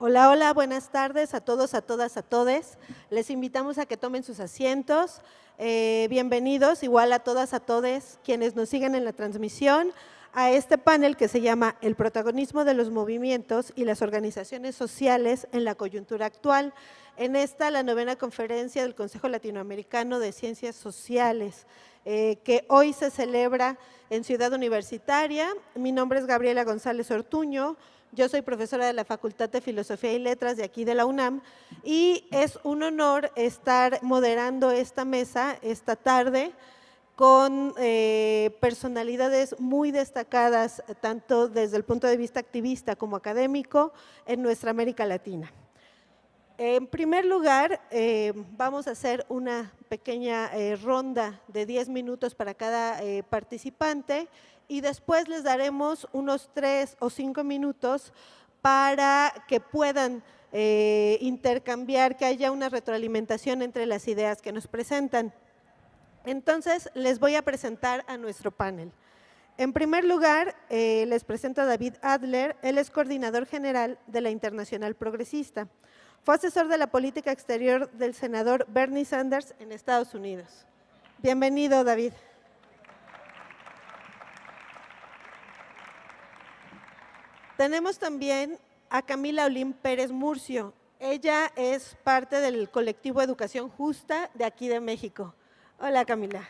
Hola, hola, buenas tardes a todos, a todas, a todes. Les invitamos a que tomen sus asientos. Eh, bienvenidos, igual a todas, a todes, quienes nos siguen en la transmisión, a este panel que se llama El protagonismo de los movimientos y las organizaciones sociales en la coyuntura actual. En esta, la novena conferencia del Consejo Latinoamericano de Ciencias Sociales, eh, que hoy se celebra en Ciudad Universitaria. Mi nombre es Gabriela González Ortuño, yo soy profesora de la Facultad de Filosofía y Letras de aquí de la UNAM y es un honor estar moderando esta mesa esta tarde con eh, personalidades muy destacadas, tanto desde el punto de vista activista como académico, en nuestra América Latina. En primer lugar, eh, vamos a hacer una pequeña eh, ronda de 10 minutos para cada participante y después les daremos unos tres o cinco minutos para que puedan eh, intercambiar, que haya una retroalimentación entre las ideas que nos presentan. Entonces, les voy a presentar a nuestro panel. En primer lugar, eh, les presento a David Adler, él es coordinador general de la Internacional Progresista. Fue asesor de la política exterior del senador Bernie Sanders en Estados Unidos. Bienvenido, David. Tenemos también a Camila Olín Pérez Murcio. Ella es parte del colectivo Educación Justa de aquí de México. Hola Camila.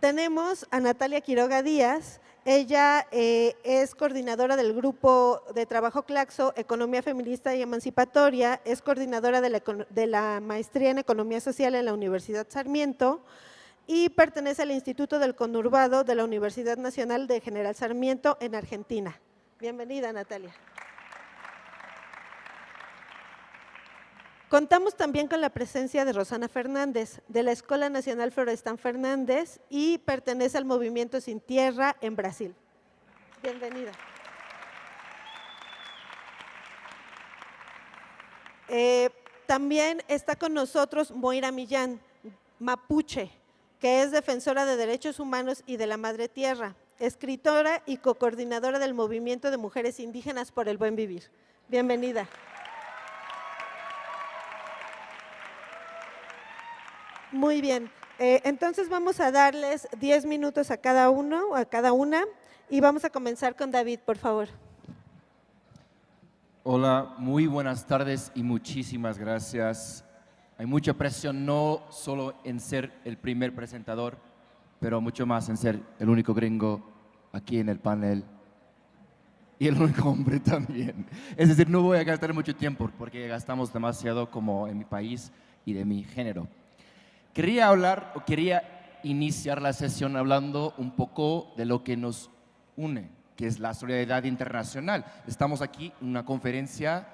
Tenemos a Natalia Quiroga Díaz. Ella eh, es coordinadora del grupo de trabajo Claxo, Economía Feminista y Emancipatoria, es coordinadora de la maestría en Economía Social en la Universidad Sarmiento, y pertenece al Instituto del Conurbado de la Universidad Nacional de General Sarmiento en Argentina. Bienvenida, Natalia. Contamos también con la presencia de Rosana Fernández, de la Escuela Nacional Florestan Fernández y pertenece al Movimiento Sin Tierra en Brasil. Bienvenida. Eh, también está con nosotros Moira Millán, mapuche, que es defensora de derechos humanos y de la madre tierra, escritora y co-coordinadora del Movimiento de Mujeres Indígenas por el Buen Vivir. Bienvenida. Muy bien, eh, entonces vamos a darles 10 minutos a cada uno, a cada una, y vamos a comenzar con David, por favor. Hola, muy buenas tardes y muchísimas gracias hay mucha presión no solo en ser el primer presentador, pero mucho más en ser el único gringo aquí en el panel y el único hombre también. Es decir, no voy a gastar mucho tiempo porque gastamos demasiado como en mi país y de mi género. Quería hablar o quería iniciar la sesión hablando un poco de lo que nos une, que es la solidaridad internacional. Estamos aquí en una conferencia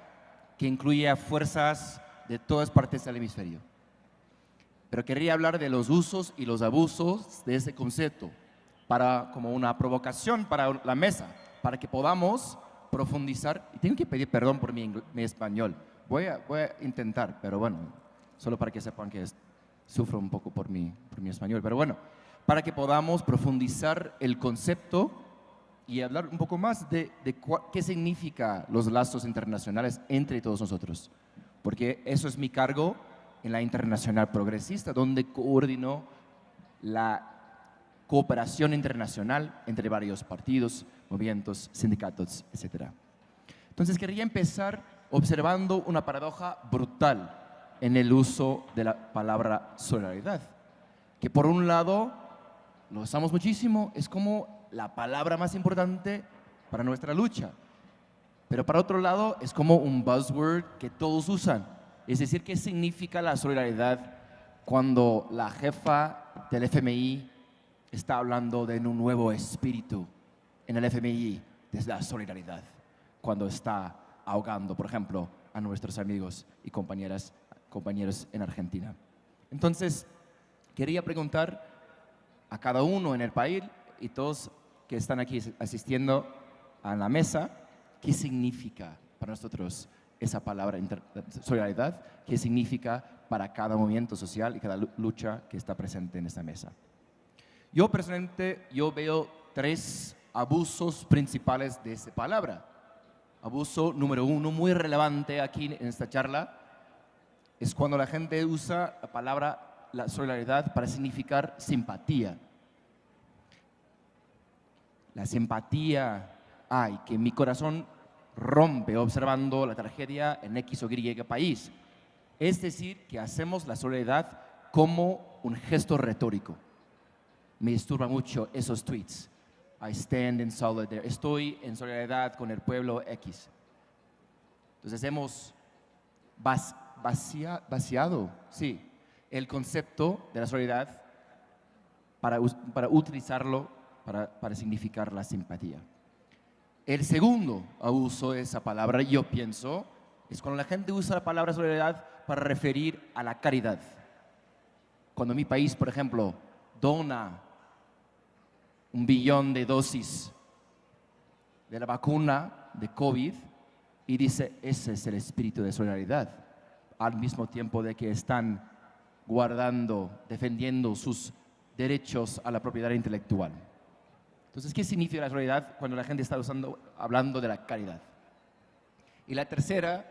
que incluye a fuerzas de todas partes del hemisferio. Pero quería hablar de los usos y los abusos de ese concepto para, como una provocación para la mesa, para que podamos profundizar. Y tengo que pedir perdón por mi, español. Voy a, voy a, intentar, pero bueno, solo para que sepan que sufro un poco por mi, por mi español. Pero bueno, para que podamos profundizar el concepto y hablar un poco más de, de qué significa los lazos internacionales entre todos nosotros porque eso es mi cargo en la Internacional Progresista, donde coordino la cooperación internacional entre varios partidos, movimientos, sindicatos, etc. Entonces quería empezar observando una paradoja brutal en el uso de la palabra solidaridad, que por un lado lo usamos muchísimo, es como la palabra más importante para nuestra lucha, pero para otro lado es como un buzzword que todos usan. Es decir, ¿qué significa la solidaridad cuando la jefa del FMI está hablando de un nuevo espíritu en el FMI desde la solidaridad? Cuando está ahogando, por ejemplo, a nuestros amigos y compañeras, compañeros en Argentina. Entonces, quería preguntar a cada uno en el país y todos que están aquí asistiendo a la mesa, ¿Qué significa para nosotros esa palabra solidaridad? ¿Qué significa para cada movimiento social y cada lucha que está presente en esta mesa? Yo personalmente, yo veo tres abusos principales de esta palabra. Abuso número uno, muy relevante aquí en esta charla, es cuando la gente usa la palabra la solidaridad para significar simpatía. La simpatía hay, que mi corazón rompe observando la tragedia en X o Y país. Es decir, que hacemos la solidaridad como un gesto retórico. Me disturba mucho esos tweets. I stand in solidarity. Estoy en solidaridad con el pueblo X. Entonces hemos vaciado, sí, el concepto de la solidaridad para, para utilizarlo para, para significar la simpatía. El segundo abuso de esa palabra, yo pienso, es cuando la gente usa la palabra solidaridad para referir a la caridad. Cuando mi país, por ejemplo, dona un billón de dosis de la vacuna de COVID y dice, ese es el espíritu de solidaridad, al mismo tiempo de que están guardando, defendiendo sus derechos a la propiedad intelectual. Entonces, ¿qué significa la solidaridad cuando la gente está usando, hablando de la caridad? Y la tercera,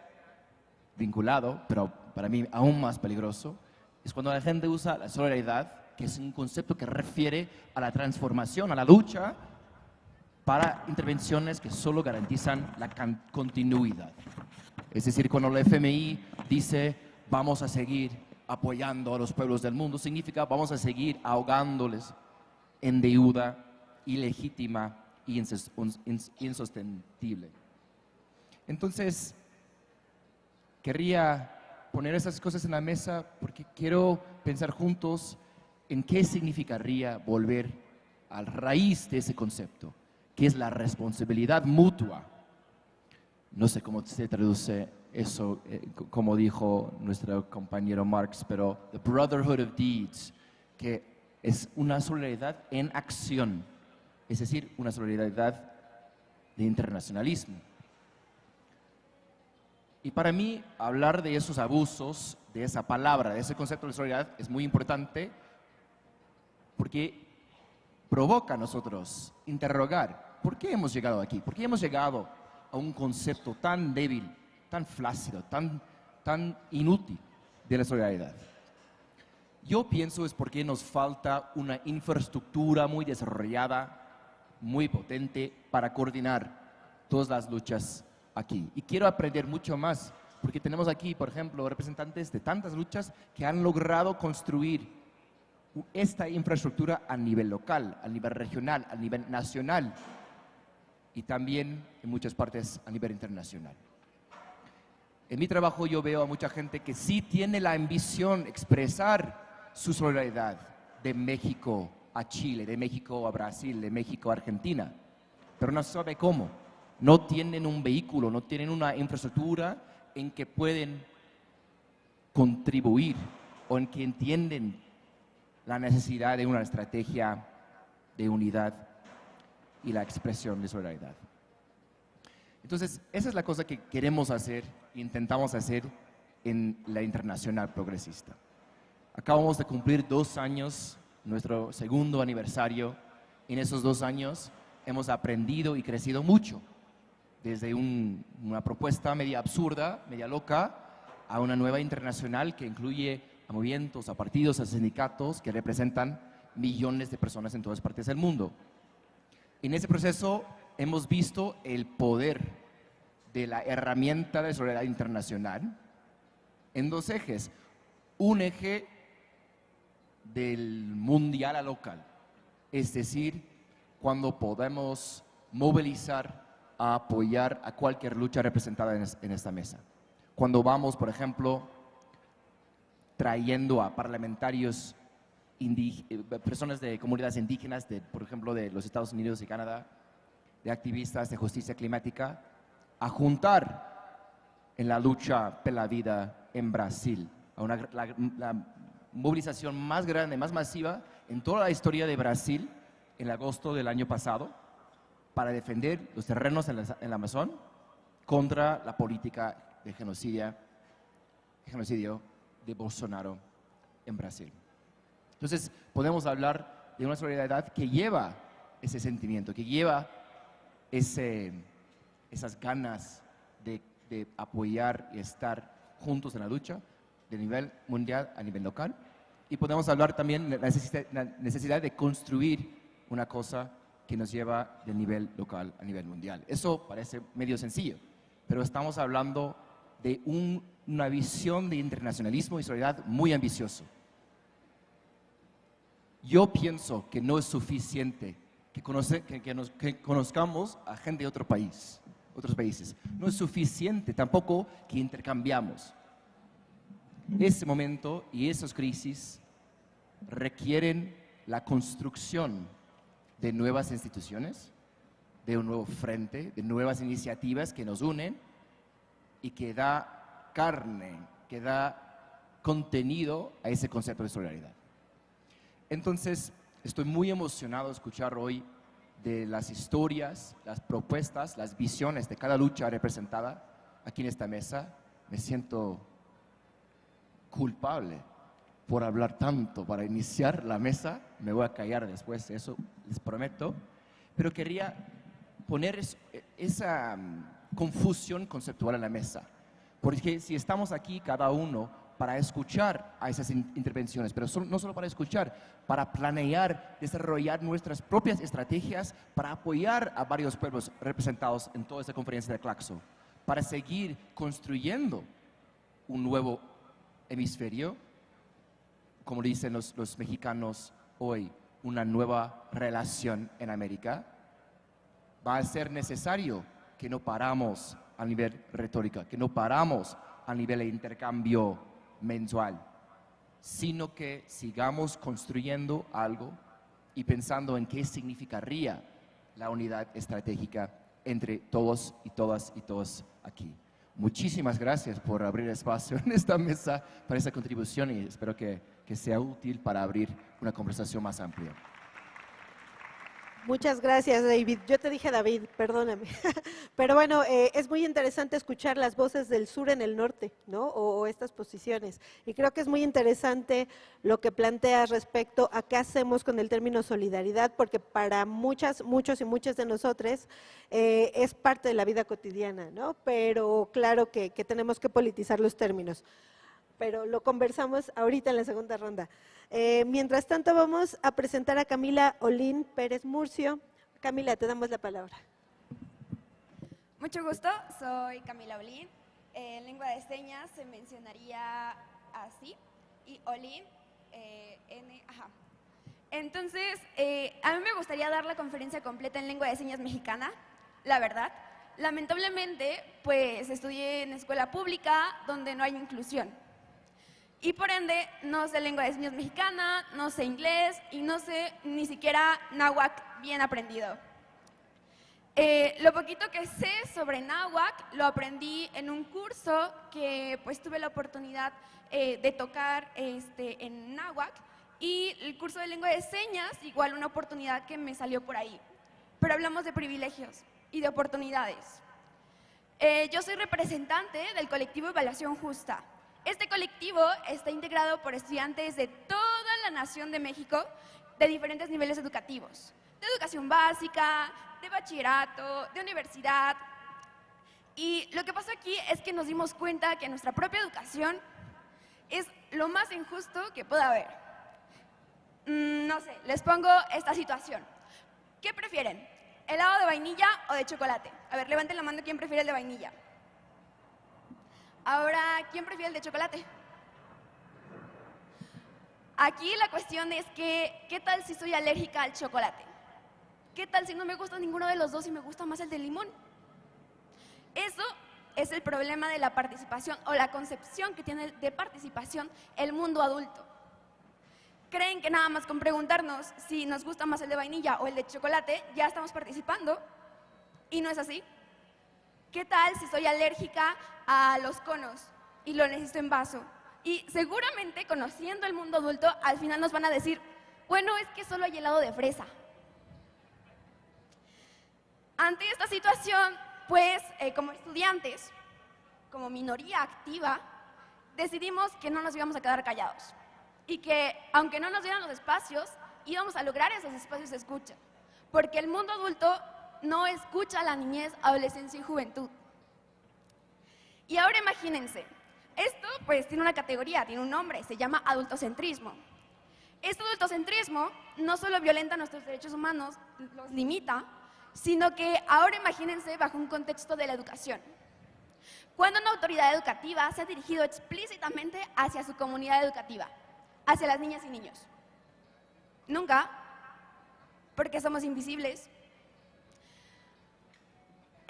vinculado, pero para mí aún más peligroso, es cuando la gente usa la solidaridad que es un concepto que refiere a la transformación, a la lucha para intervenciones que solo garantizan la continuidad. Es decir, cuando el FMI dice vamos a seguir apoyando a los pueblos del mundo, significa vamos a seguir ahogándoles en deuda ilegítima y insostenible. Entonces, querría poner esas cosas en la mesa porque quiero pensar juntos en qué significaría volver a la raíz de ese concepto, que es la responsabilidad mutua. No sé cómo se traduce eso, eh, como dijo nuestro compañero Marx, pero the brotherhood of deeds, que es una solidaridad en acción, es decir, una solidaridad de internacionalismo. Y para mí, hablar de esos abusos, de esa palabra, de ese concepto de solidaridad, es muy importante porque provoca a nosotros interrogar, ¿por qué hemos llegado aquí? ¿Por qué hemos llegado a un concepto tan débil, tan flácido, tan, tan inútil de la solidaridad? Yo pienso es porque nos falta una infraestructura muy desarrollada, muy potente para coordinar todas las luchas aquí. Y quiero aprender mucho más, porque tenemos aquí, por ejemplo, representantes de tantas luchas que han logrado construir esta infraestructura a nivel local, a nivel regional, a nivel nacional y también en muchas partes a nivel internacional. En mi trabajo yo veo a mucha gente que sí tiene la ambición expresar su solidaridad de México a Chile, de México a Brasil, de México a Argentina, pero no sabe cómo. No tienen un vehículo, no tienen una infraestructura en que pueden contribuir o en que entienden la necesidad de una estrategia de unidad y la expresión de solidaridad. Entonces, esa es la cosa que queremos hacer intentamos hacer en la Internacional Progresista. Acabamos de cumplir dos años, nuestro segundo aniversario. En esos dos años hemos aprendido y crecido mucho, desde una propuesta media absurda, media loca, a una nueva internacional que incluye a movimientos, a partidos, a sindicatos que representan millones de personas en todas partes del mundo. En ese proceso hemos visto el poder de la herramienta de solidaridad internacional en dos ejes. Un eje del mundial a local, es decir, cuando podemos movilizar a apoyar a cualquier lucha representada en, esta mesa. Cuando vamos, por ejemplo, trayendo a parlamentarios, eh, personas de comunidades indígenas, de, por ejemplo, de los Estados Unidos y Canadá, de activistas de justicia climática, a juntar en la lucha por la vida en Brasil, a una, la, movilización más grande, más masiva en toda la historia de Brasil en agosto del año pasado para defender los terrenos en, el Amazon contra la política de genocidio, genocidio de Bolsonaro en Brasil. Entonces, podemos hablar de una solidaridad que lleva ese sentimiento, que lleva ese, esas ganas de, de apoyar y estar juntos en la lucha de nivel mundial a nivel local. Y podemos hablar también de la necesidad, de construir una cosa que nos lleva del nivel local a nivel mundial. Eso parece medio sencillo, pero estamos hablando de un- una visión de internacionalismo y solidaridad muy ambicioso. Yo pienso que no es suficiente que, que conozcamos a gente de otro país, otros países. No es suficiente tampoco que intercambiamos. Ese momento y esas crisis requieren la construcción de nuevas instituciones, de un nuevo frente, de nuevas iniciativas que nos unen y que da carne, que da contenido a ese concepto de solidaridad. Entonces, estoy muy emocionado de escuchar hoy de las historias, las propuestas, las visiones de cada lucha representada aquí en esta mesa. Me siento culpable por hablar tanto para iniciar la mesa. Me voy a callar después, eso les prometo. Pero quería poner es- esa mm, confusión conceptual en la mesa. Porque si estamos aquí cada uno para escuchar a esas in- intervenciones, pero no solo para escuchar, para planear, desarrollar nuestras propias estrategias para apoyar a varios pueblos representados en toda esta conferencia de Claxo, para seguir construyendo un nuevo hemisferio, como dicen los, los mexicanos hoy, una nueva relación en América, va a ser necesario que no paramos a nivel retórica, que no paramos a nivel de intercambio mensual, sino que sigamos construyendo algo y pensando en qué significaría la unidad estratégica entre todos y todas y todos aquí. Muchísimas gracias por abrir espacio en esta mesa para esa contribución y espero que, que sea útil para abrir una conversación más amplia. Muchas gracias, David. Yo te dije David, perdóname. Pero bueno, eh, es muy interesante escuchar las voces del sur en el norte, ¿no? O, estas posiciones. Y creo que es muy interesante lo que planteas respecto a qué hacemos con el término solidaridad, porque para muchas, muchos y muchas de nosotros eh, es parte de la vida cotidiana, ¿no? Pero claro que tenemos que politizar los términos pero lo conversamos ahorita en la segunda ronda. Eh, mientras tanto, vamos a presentar a Camila Olín Pérez Murcio. Camila, te damos la palabra. Mucho gusto, soy Camila Olín. En lengua de señas se mencionaría así y Olín, eh, N, ajá. Entonces, eh, a mí me gustaría dar la conferencia completa en lengua de señas mexicana, la verdad. Lamentablemente, pues estudié en escuela pública donde no hay inclusión. Y por ende, no sé lengua de señas mexicana, no sé inglés y no sé ni siquiera náhuatl bien aprendido. Eh, lo poquito que sé sobre náhuatl lo aprendí en un curso que pues tuve la oportunidad eh, de tocar este, en náhuatl y el curso de lengua de señas igual una oportunidad que me salió por ahí. Pero hablamos de privilegios y de oportunidades. Eh, yo soy representante del colectivo Evaluación Justa. Este colectivo está integrado por estudiantes de toda la nación de México de diferentes niveles educativos, de educación básica, de bachillerato, de universidad. Y lo que pasa aquí es que nos dimos cuenta que nuestra propia educación es lo más injusto que pueda haber. Mm, no sé, les pongo esta situación. ¿Qué prefieren? ¿Helado de vainilla o de chocolate? A ver, levanten la mano quién prefiere el de vainilla. Ahora, ¿quién prefiere el de chocolate? Aquí la cuestión es que, ¿qué tal si soy alérgica al chocolate? ¿Qué tal si no me gusta ninguno de los dos y me gusta más el de limón? Eso es el problema de la participación o la concepción que tiene de participación el mundo adulto. Creen que nada más con preguntarnos si nos gusta más el de vainilla o el de chocolate, ya estamos participando y no es así. ¿Qué tal si soy alérgica a los conos y lo necesito en vaso? Y seguramente conociendo el mundo adulto, al final nos van a decir, bueno, es que solo hay helado de fresa. Ante esta situación, pues eh, como estudiantes, como minoría activa, decidimos que no nos íbamos a quedar callados y que aunque no nos dieran los espacios, íbamos a lograr esos espacios de escucha, porque el mundo adulto no escucha a la niñez, adolescencia y juventud. Y ahora imagínense, esto pues tiene una categoría, tiene un nombre, se llama adultocentrismo. Este adultocentrismo no solo violenta nuestros derechos humanos, los limita, sino que ahora imagínense bajo un contexto de la educación. Cuando una autoridad educativa se ha dirigido explícitamente hacia su comunidad educativa, hacia las niñas y niños. Nunca, porque somos invisibles.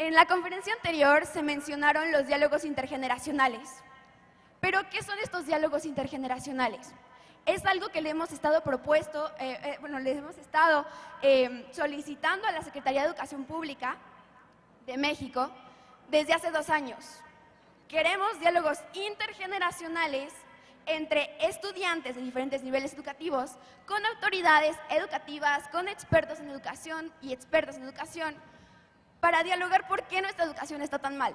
En la conferencia anterior se mencionaron los diálogos intergeneracionales. Pero, ¿qué son estos diálogos intergeneracionales? Es algo que le hemos estado propuesto, eh, eh, bueno, le hemos estado eh, solicitando a la Secretaría de Educación Pública de México desde hace dos años. Queremos diálogos intergeneracionales entre estudiantes de diferentes niveles educativos, con autoridades educativas, con expertos en educación y expertos en educación, para dialogar por qué nuestra educación está tan mal.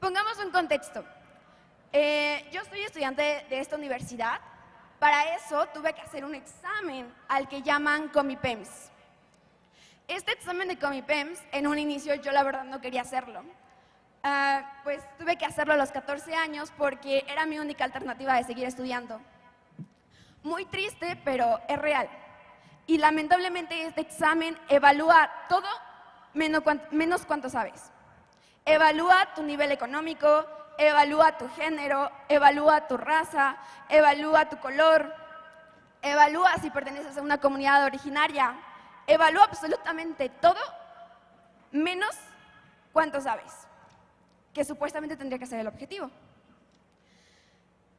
Pongamos un contexto. Eh, yo soy estudiante de esta universidad. Para eso tuve que hacer un examen al que llaman Comipems. Este examen de Comipems, en un inicio yo la verdad no quería hacerlo. Ah, pues tuve que hacerlo a los 14 años porque era mi única alternativa de seguir estudiando. Muy triste, pero es real. Y lamentablemente este examen evalúa todo menos, menos cuánto sabes. Evalúa tu nivel económico, evalúa tu género, evalúa tu raza, evalúa tu color, evalúa si perteneces a una comunidad originaria, evalúa absolutamente todo menos cuánto sabes que supuestamente tendría que ser el objetivo.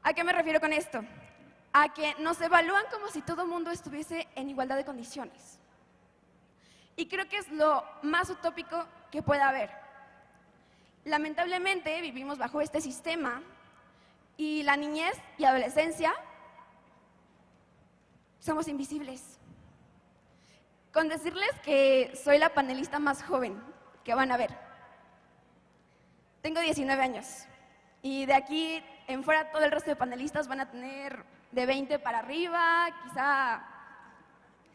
¿A qué me refiero con esto? A que nos evalúan como si todo el mundo estuviese en igualdad de condiciones. Y creo que es lo más utópico que pueda haber. Lamentablemente vivimos bajo este sistema y la niñez y adolescencia somos invisibles. Con decirles que soy la panelista más joven que van a ver. Tengo 19 años y de aquí en fuera todo el resto de panelistas van a tener de 20 para arriba, quizá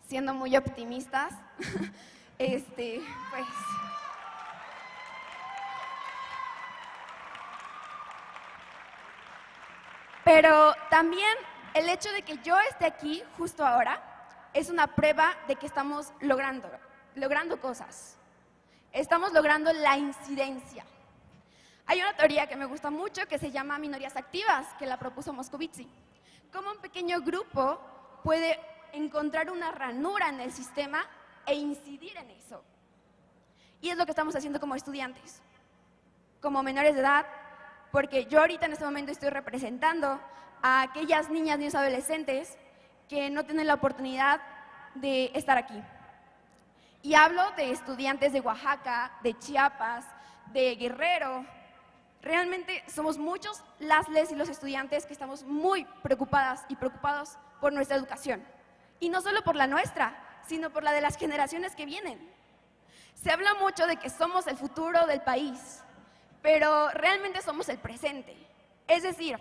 siendo muy optimistas. este, pues Pero también el hecho de que yo esté aquí justo ahora es una prueba de que estamos logrando, logrando cosas. Estamos logrando la incidencia. Hay una teoría que me gusta mucho que se llama minorías activas, que la propuso Moscovici. Cómo un pequeño grupo puede encontrar una ranura en el sistema e incidir en eso. Y es lo que estamos haciendo como estudiantes, como menores de edad, porque yo ahorita en este momento estoy representando a aquellas niñas, niños, adolescentes que no tienen la oportunidad de estar aquí. Y hablo de estudiantes de Oaxaca, de Chiapas, de Guerrero, Realmente somos muchos las les y los estudiantes que estamos muy preocupadas y preocupados por nuestra educación. Y no solo por la nuestra, sino por la de las generaciones que vienen. Se habla mucho de que somos el futuro del país, pero realmente somos el presente. Es decir,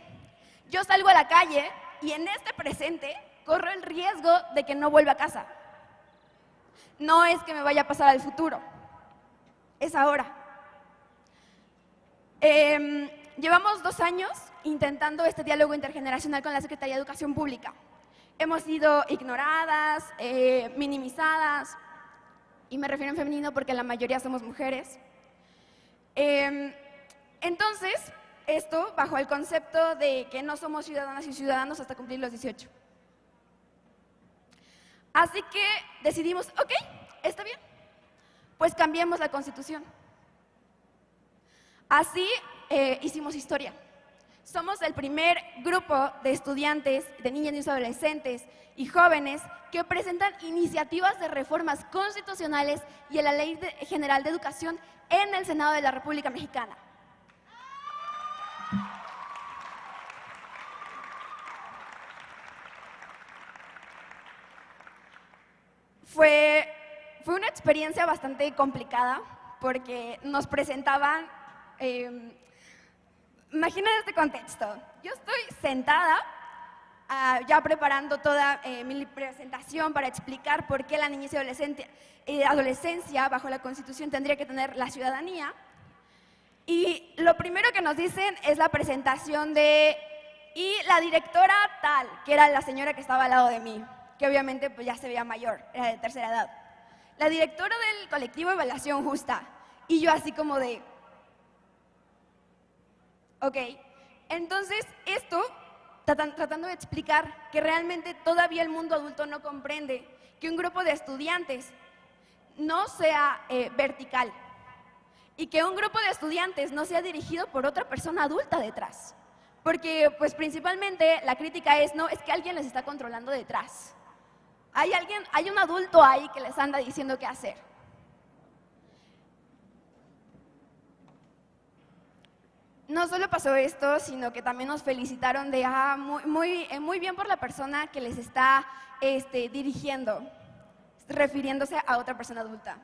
yo salgo a la calle y en este presente corro el riesgo de que no vuelva a casa. No es que me vaya a pasar al futuro, es ahora. Em, llevamos dos años intentando este diálogo intergeneracional con la Secretaría de Educación Pública. Hemos sido ignoradas, eh, minimizadas, y me refiero en femenino porque la mayoría somos mujeres. Em, entonces, esto bajo el concepto de que no somos ciudadanas y ciudadanos hasta cumplir los 18. Así que decidimos, ok, está bien, pues cambiemos la Constitución. Así eh, hicimos historia. Somos el primer grupo de estudiantes, de niñas y adolescentes y jóvenes que presentan iniciativas de reformas constitucionales y en la Ley General de Educación en el Senado de la República Mexicana. Fue, fue una experiencia bastante complicada porque nos presentaban eh, imagina este contexto. Yo estoy sentada ah, ya preparando toda eh, mi presentación para explicar por qué la niñez y adolescente- eh, adolescencia bajo la Constitución tendría que tener la ciudadanía. Y lo primero que nos dicen es la presentación de y la directora tal, que era la señora que estaba al lado de mí, que obviamente pues ya se veía mayor, era de tercera edad. La directora del colectivo Evaluación Justa. Y yo así como de, ok. Entonces esto, tratan- tratando de explicar que realmente todavía el mundo adulto no comprende que un grupo de estudiantes no sea eh, vertical, y que un grupo de estudiantes no sea dirigido por otra persona adulta detrás. Porque pues principalmente la crítica es, no, es que alguien les está controlando detrás. Hay alguien, hay un adulto ahí que les anda diciendo qué hacer. No solo pasó esto, sino que también nos felicitaron de, ah, eh, muy bien por la persona que les está este, dirigiendo, refiriéndose a otra persona adulta.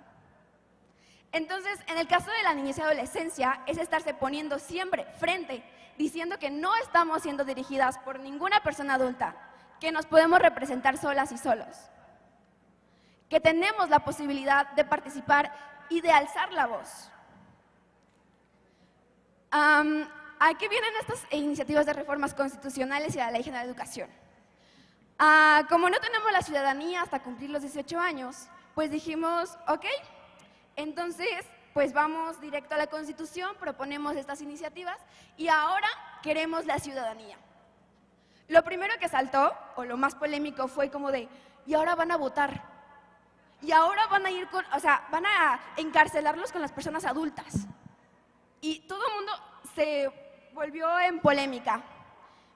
Entonces, en el caso de la niñez y adolescencia, es estarse poniendo siempre frente, diciendo que no estamos siendo dirigidas por ninguna persona adulta, que nos podemos representar solas y solos, que tenemos la posibilidad de participar y de alzar la voz. Am, ¿A qué vienen estas iniciativas de reformas constitucionales y a la Ley General de Educación? Ah, como no tenemos la ciudadanía hasta cumplir los 18 años, pues dijimos, ok, entonces, pues vamos directo a la Constitución, proponemos estas iniciativas y ahora queremos la ciudadanía. Lo primero que saltó, o lo más polémico, fue como de, y ahora van a votar. Y ahora van a ir con, o sea, van a encarcelarlos con las personas adultas. Y todo el mundo se volvió en polémica.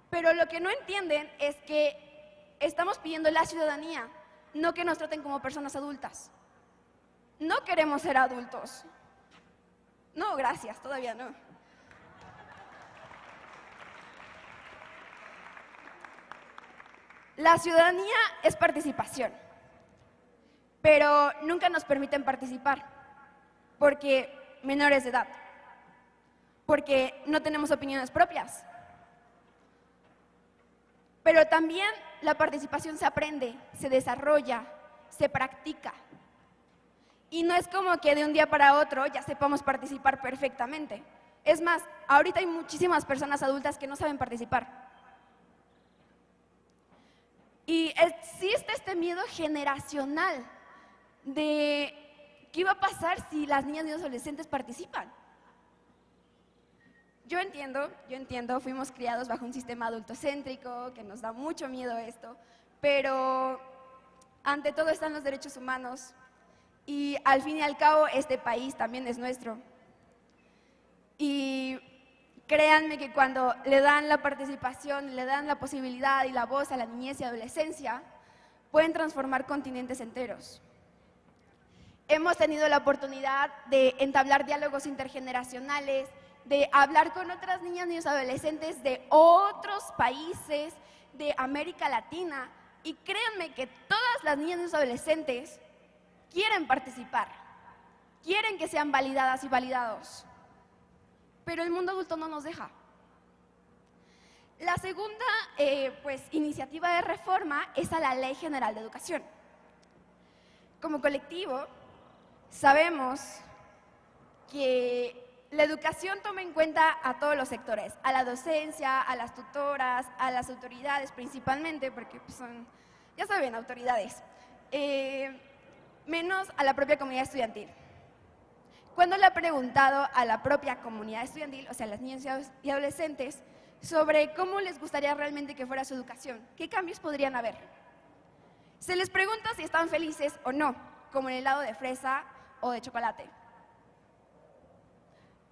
Pero lo que no entienden es que estamos pidiendo la ciudadanía, no que nos traten como personas adultas. No queremos ser adultos. No, gracias, todavía no. La ciudadanía es participación, pero nunca nos permiten participar porque menores de edad, porque no tenemos opiniones propias. Pero también la participación se aprende, se desarrolla, se practica. Y no es como que de un día para otro ya sepamos participar perfectamente. Es más, ahorita hay muchísimas personas adultas que no saben participar. Y existe este miedo generacional de qué va a pasar si las niñas y los adolescentes participan. Yo entiendo, yo entiendo, fuimos criados bajo un sistema adultocéntrico, que nos da mucho miedo esto, pero ante todo están los derechos humanos y al fin y al cabo este país también es nuestro. Y créanme que cuando le dan la participación, le dan la posibilidad y la voz a la niñez y adolescencia, pueden transformar continentes enteros. Hemos tenido la oportunidad de entablar diálogos intergeneracionales, de hablar con otras niñas, niños, adolescentes de otros países de América Latina. Y créanme que todas las niñas, niños, adolescentes quieren participar, quieren que sean validadas y validados. Pero el mundo adulto no nos deja. La segunda eh, pues, iniciativa de reforma es a la Ley General de Educación. Como colectivo, sabemos que la educación toma en cuenta a todos los sectores, a la docencia, a las tutoras, a las autoridades principalmente, porque pues, son, ya saben, autoridades, eh, menos a la propia comunidad estudiantil. Cuando le he preguntado a la propia comunidad estudiantil, o sea, a las niñas y adolescentes, sobre cómo les gustaría realmente que fuera su educación, qué cambios podrían haber. Se les pregunta si están felices o no, como en el helado de fresa o de chocolate.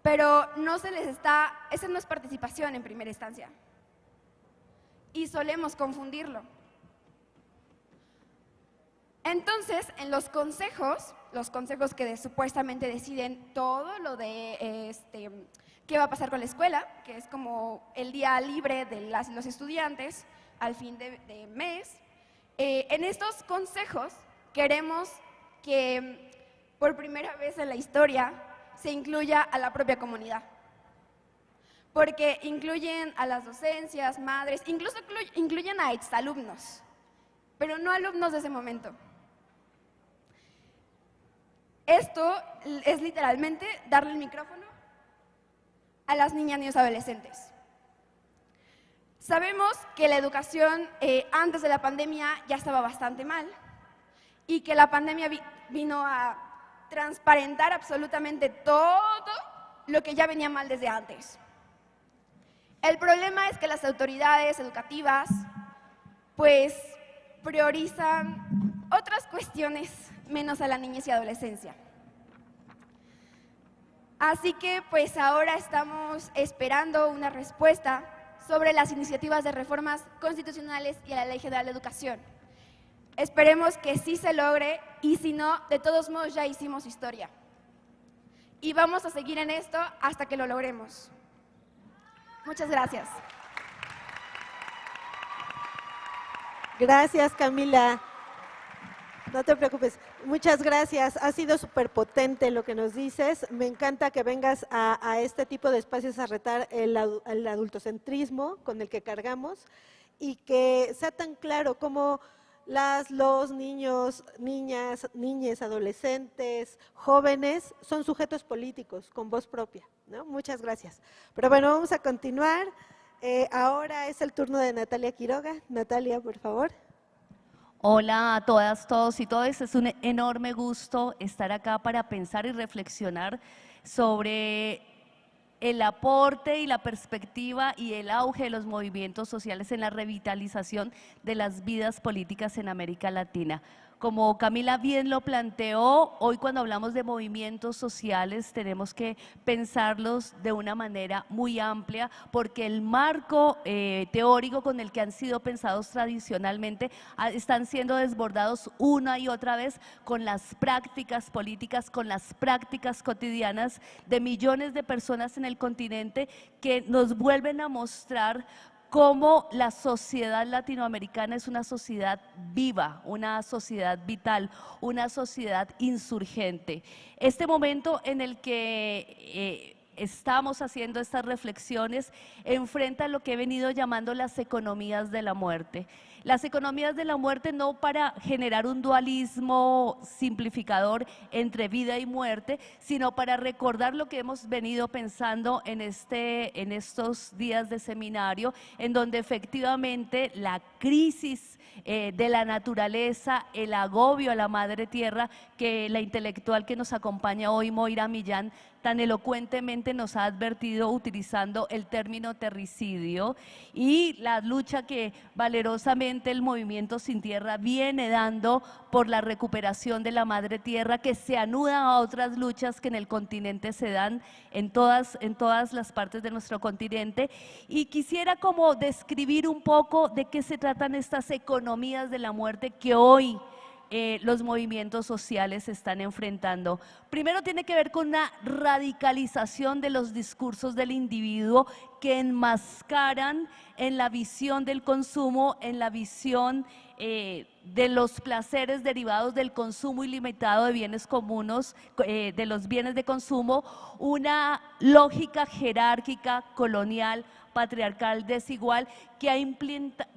Pero no se les está, esa no es participación en primera instancia. Y solemos confundirlo. Entonces, en los consejos, los consejos que supuestamente deciden todo lo de este, qué va a pasar con la escuela, que es como el día libre de las, los estudiantes al fin de, de mes, eh, en estos consejos queremos que por primera vez en la historia se incluya a la propia comunidad. porque incluyen a las docencias, madres, incluso incluyen a exalumnos, pero no alumnos de ese momento. Esto es literalmente darle el micrófono a las niñas y niños adolescentes. Sabemos que la educación eh, antes de la pandemia ya estaba bastante mal y que la pandemia vino a transparentar absolutamente todo lo que ya venía mal desde antes. El problema es que las autoridades educativas pues priorizan otras cuestiones menos a la niñez y adolescencia. Así que pues ahora estamos esperando una respuesta sobre las iniciativas de reformas constitucionales y la Ley General de Educación. Esperemos que sí se logre y si no, de todos modos ya hicimos historia. Y vamos a seguir en esto hasta que lo logremos. Muchas gracias. Gracias, Camila. No te preocupes. Muchas gracias. Ha sido súper potente lo que nos dices. Me encanta que vengas a, este tipo de espacios a retar el, adultocentrismo con el que cargamos y que sea tan claro como las, los niños, niñas, niñas, adolescentes, jóvenes son sujetos políticos con voz propia. Muchas gracias. Pero bueno, vamos a continuar. Eh, ahora es el turno de Natalia Quiroga. Natalia, por favor. Hola a todas, todos y todas. Es un enorme gusto estar acá para pensar y reflexionar sobre el aporte y la perspectiva y el auge de los movimientos sociales en la revitalización de las vidas políticas en América Latina. Como Camila bien lo planteó, hoy cuando hablamos de movimientos sociales tenemos que pensarlos de una manera muy amplia porque el marco eh, teórico con el que han sido pensados tradicionalmente ah, están siendo desbordados una y otra vez con las prácticas políticas, con las prácticas cotidianas de millones de personas en el continente que nos vuelven a mostrar cómo la sociedad latinoamericana es una sociedad viva, una sociedad vital, una sociedad insurgente. Este momento en el que eh, estamos haciendo estas reflexiones enfrenta lo que he venido llamando las economías de la muerte. Las economías de la muerte no para generar un dualismo simplificador entre vida y muerte, sino para recordar lo que hemos venido pensando en, este, en estos días de seminario, en donde efectivamente la crisis eh, de la naturaleza, el agobio a la madre tierra, que la intelectual que nos acompaña hoy, Moira Millán, tan elocuentemente nos ha advertido utilizando el término terricidio y la lucha que valerosamente el movimiento Sin Tierra viene dando por la recuperación de la madre tierra que se anuda a otras luchas que en el continente se dan en todas, en todas las partes de nuestro continente. Y quisiera como describir un poco de qué se tratan estas economías de la muerte que hoy eh, los movimientos sociales se están enfrentando. Primero tiene que ver con una radicalización de los discursos del individuo que enmascaran en la visión del consumo, en la visión eh, de los placeres derivados del consumo ilimitado de bienes comunes, eh, de los bienes de consumo, una lógica jerárquica, colonial, patriarcal desigual que ha,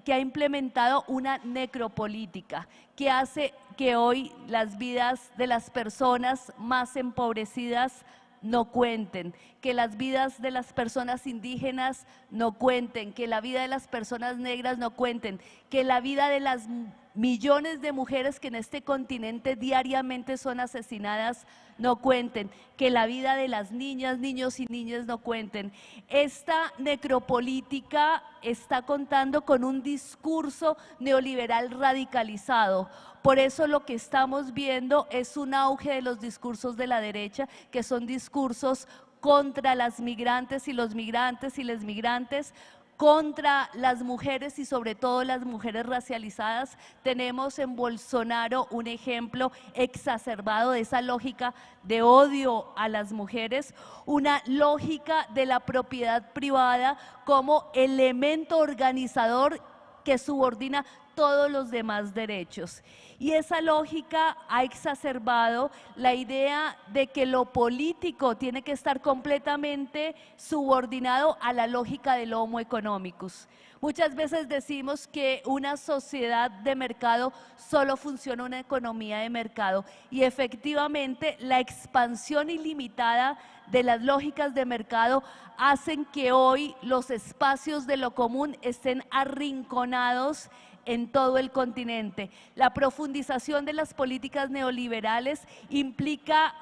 que ha implementado una necropolítica que hace que hoy las vidas de las personas más empobrecidas no cuenten, que las vidas de las personas indígenas no cuenten, que la vida de las personas negras no cuenten, que la vida de las millones de mujeres que en este continente diariamente son asesinadas no cuenten, que la vida de las niñas, niños y niñas no cuenten. Esta necropolítica está contando con un discurso neoliberal radicalizado. Por eso lo que estamos viendo es un auge de los discursos de la derecha, que son discursos contra las migrantes y los migrantes y les migrantes, contra las mujeres y sobre todo las mujeres racializadas. Tenemos en Bolsonaro un ejemplo exacerbado de esa lógica de odio a las mujeres, una lógica de la propiedad privada como elemento organizador que subordina todos los demás derechos. Y esa lógica ha exacerbado la idea de que lo político tiene que estar completamente subordinado a la lógica del homo economicus. Muchas veces decimos que una sociedad de mercado solo funciona una economía de mercado y efectivamente la expansión ilimitada de las lógicas de mercado hacen que hoy los espacios de lo común estén arrinconados en todo el continente. La profundización de las políticas neoliberales implica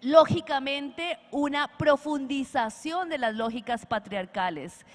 lógicamente una profundización de las lógicas patriarcales.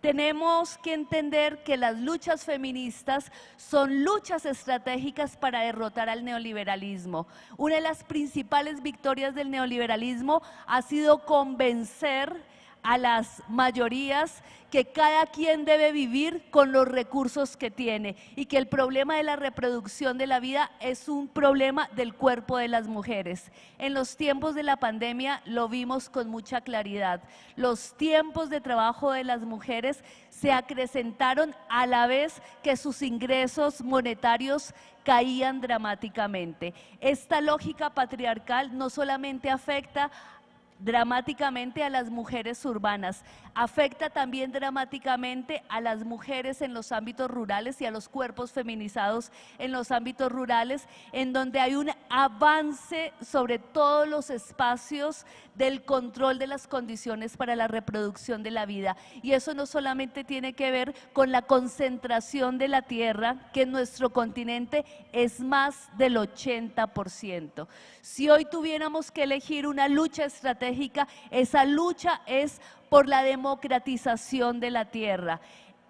Tenemos que entender que las luchas feministas son luchas estratégicas para derrotar al neoliberalismo. Una de las principales victorias del neoliberalismo ha sido convencer a las mayorías que cada quien debe vivir con los recursos que tiene y que el problema de la reproducción de la vida es un problema del cuerpo de las mujeres. En los tiempos de la pandemia lo vimos con mucha claridad. Los tiempos de trabajo de las mujeres se acrecentaron a la vez que sus ingresos monetarios caían dramáticamente. Esta lógica patriarcal no solamente afecta dramáticamente a las mujeres urbanas, afecta también dramáticamente a las mujeres en los ámbitos rurales y a los cuerpos feminizados en los ámbitos rurales, en donde hay un avance sobre todos los espacios del control de las condiciones para la reproducción de la vida. Y eso no solamente tiene que ver con la concentración de la tierra, que en nuestro continente es más del 80%. Si hoy tuviéramos que elegir una lucha estratégica, esa lucha es por la democratización de la tierra.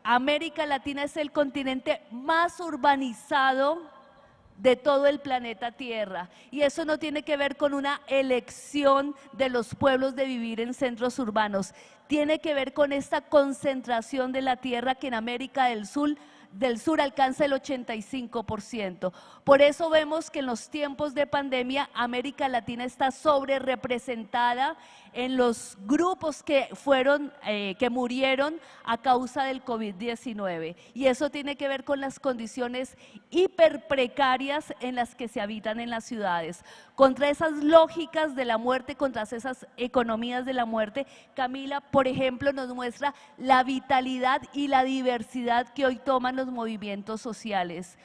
América Latina es el continente más urbanizado de todo el planeta Tierra. Y eso no tiene que ver con una elección de los pueblos de vivir en centros urbanos. Tiene que ver con esta concentración de la tierra que en América del Sur del sur alcanza el 85%. Por eso vemos que en los tiempos de pandemia América Latina está sobre representada en los grupos que fueron, eh, que murieron a causa del COVID-19. Y eso tiene que ver con las condiciones hiper precarias en las que se habitan en las ciudades. Contra esas lógicas de la muerte, contra esas economías de la muerte, Camila, por ejemplo, nos muestra la vitalidad y la diversidad que hoy toman los movimientos sociales.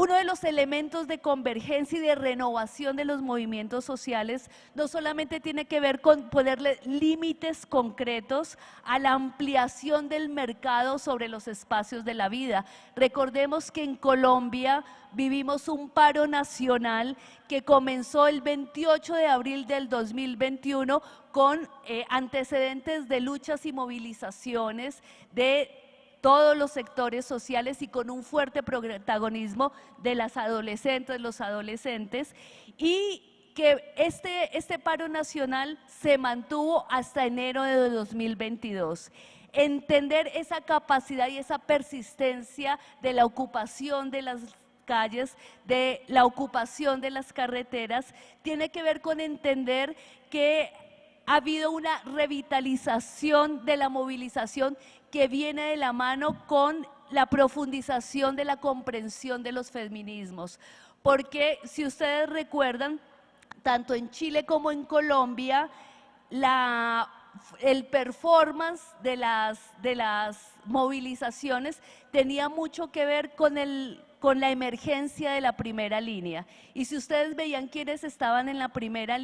Uno de los elementos de convergencia y de renovación de los movimientos sociales no solamente tiene que ver con ponerle límites concretos a la ampliación del mercado sobre los espacios de la vida. Recordemos que en Colombia vivimos un paro nacional que comenzó el 28 de abril del 2021 con eh, antecedentes de luchas y movilizaciones de todos los sectores sociales y con un fuerte protagonismo de las adolescentes, los adolescentes, y que este, este paro nacional se mantuvo hasta enero de 2022 entender esa capacidad y esa persistencia de la ocupación de las calles, de la ocupación de las carreteras, tiene que ver con entender que ha habido una revitalización de la movilización que viene de la mano con la profundización de la comprensión de los feminismos. Porque si ustedes recuerdan, tanto en Chile como en Colombia, el performance de las, de las movilizaciones tenía mucho que ver con, el, con la emergencia de la primera línea. Y si ustedes veían quiénes estaban en la primera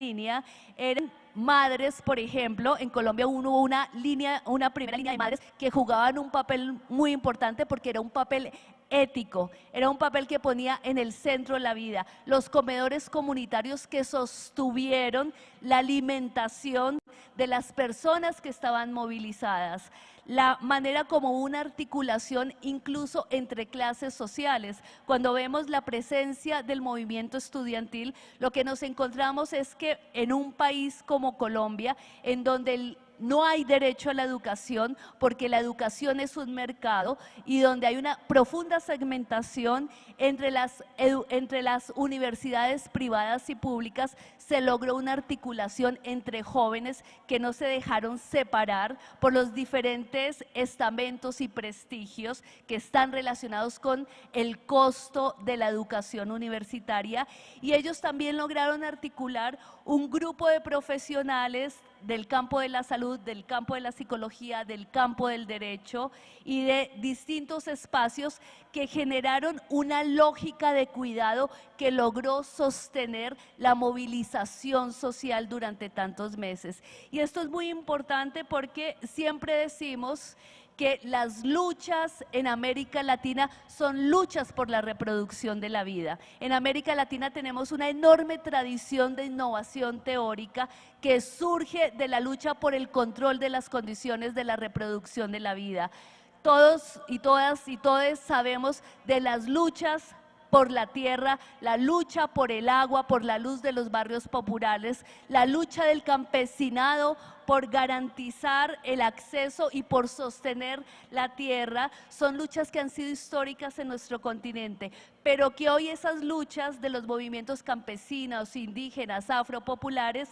línea, eran madres, por ejemplo, en Colombia hubo una línea, una primera línea de madres que jugaban un papel muy importante porque era un papel ético, era un papel que ponía en el centro la vida. Los comedores comunitarios que sostuvieron la alimentación de las personas que estaban movilizadas la manera como una articulación incluso entre clases sociales. Cuando vemos la presencia del movimiento estudiantil, lo que nos encontramos es que en un país como Colombia, en donde no hay derecho a la educación porque la educación es un mercado y donde hay una profunda segmentación entre las, entre las universidades privadas y públicas, se logró una articulación entre jóvenes que no se dejaron separar por los diferentes estamentos y prestigios que están relacionados con el costo de la educación universitaria. Y ellos también lograron articular un grupo de profesionales del campo de la salud, del campo de la psicología, del campo del derecho y de distintos espacios que generaron una lógica de cuidado que logró sostener la movilización social durante tantos meses. Y esto es muy importante porque siempre decimos que las luchas en América Latina son luchas por la reproducción de la vida. En América Latina tenemos una enorme tradición de innovación teórica que surge de la lucha por el control de las condiciones de la reproducción de la vida. Todos y todas y todos sabemos de las luchas por la tierra, la lucha por el agua, por la luz de los barrios populares, la lucha del campesinado por garantizar el acceso y por sostener la tierra, son luchas que han sido históricas en nuestro continente, pero que hoy esas luchas de los movimientos campesinos, indígenas, afropopulares,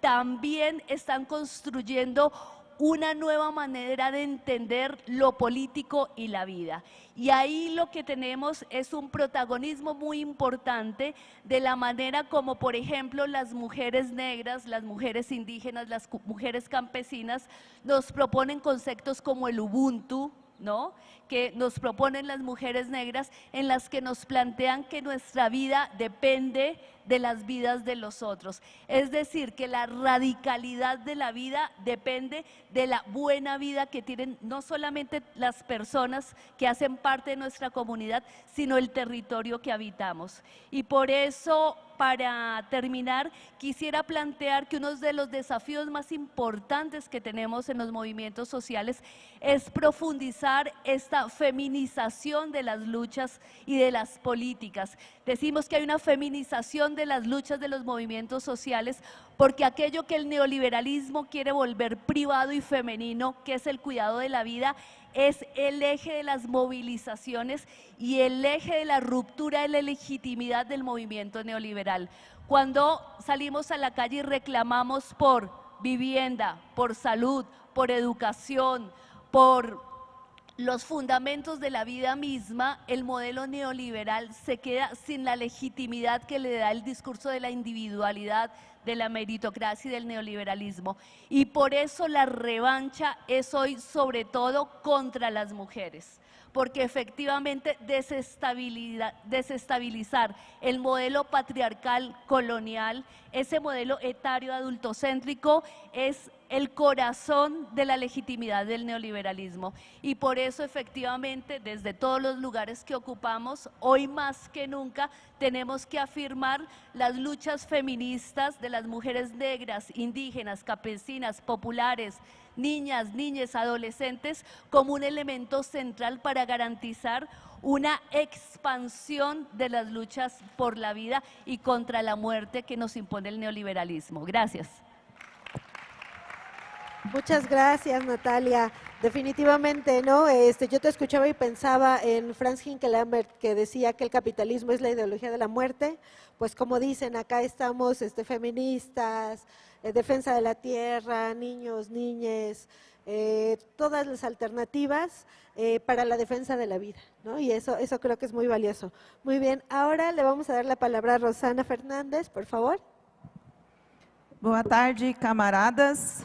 también están construyendo una nueva manera de entender lo político y la vida. Y ahí lo que tenemos es un protagonismo muy importante de la manera como, por ejemplo, las mujeres negras, las mujeres indígenas, las mujeres campesinas nos proponen conceptos como el Ubuntu, ¿no? Que nos proponen las mujeres negras en las que nos plantean que nuestra vida depende de las vidas de los otros. Es decir, que la radicalidad de la vida depende de la buena vida que tienen no solamente las personas que hacen parte de nuestra comunidad, sino el territorio que habitamos. Y por eso para terminar, quisiera plantear que uno de los desafíos más importantes que tenemos en los movimientos sociales es profundizar esta feminización de las luchas y de las políticas. Decimos que hay una feminización de las luchas de los movimientos sociales porque aquello que el neoliberalismo quiere volver privado y femenino, que es el cuidado de la vida, es el eje de las movilizaciones y el eje de la ruptura de la legitimidad del movimiento neoliberal. Cuando salimos a la calle y reclamamos por vivienda, por salud, por educación, por los fundamentos de la vida misma, el modelo neoliberal se queda sin la legitimidad que le da el discurso de la individualidad, de la meritocracia y del neoliberalismo. Y por eso la revancha es hoy sobre todo contra las mujeres porque efectivamente desestabilizar el modelo patriarcal colonial, ese modelo etario adultocéntrico es el corazón de la legitimidad del neoliberalismo. Y por eso efectivamente desde todos los lugares que ocupamos, hoy más que nunca tenemos que afirmar las luchas feministas de las mujeres negras, indígenas, campesinas, populares, niñas, niñas, adolescentes como un elemento central para garantizar una expansión de las luchas por la vida y contra la muerte que nos impone el neoliberalismo. Gracias. Muchas gracias, Natalia. Definitivamente, ¿no? Este, yo te escuchaba y pensaba en Franz Hinkelambert que decía que el capitalismo es la ideología de la muerte. Pues como dicen, acá estamos este, feministas, eh, defensa de la tierra, niños, niñes, eh, todas las alternativas eh, para la defensa de la vida, ¿no? Y eso, eso creo que es muy valioso. Muy bien, ahora le vamos a dar la palabra a Rosana Fernández, por favor. Boa tarde, camaradas.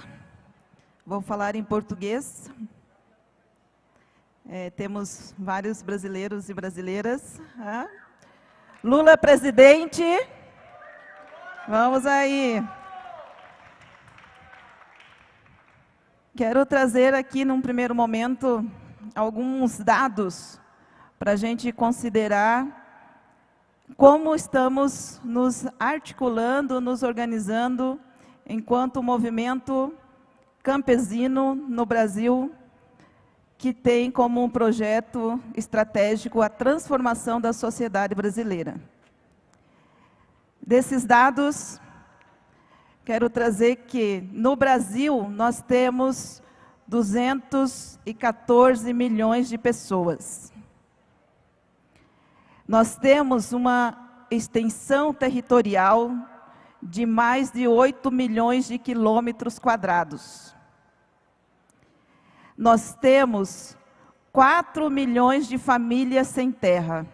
Vou falar em português. É, temos vários brasileiros e brasileiras. Lula presidente. Vamos aí. Quero trazer aqui, num primeiro momento, alguns dados para a gente considerar como estamos nos articulando, nos organizando enquanto movimento campesino no Brasil que tem como um projeto estratégico a transformação da sociedade brasileira. Desses dados, quero trazer que no Brasil nós temos 214 milhões de pessoas. Nós temos uma extensão territorial de mais de 8 milhões de quilômetros quadrados. Nós temos 4 milhões de famílias sem terra.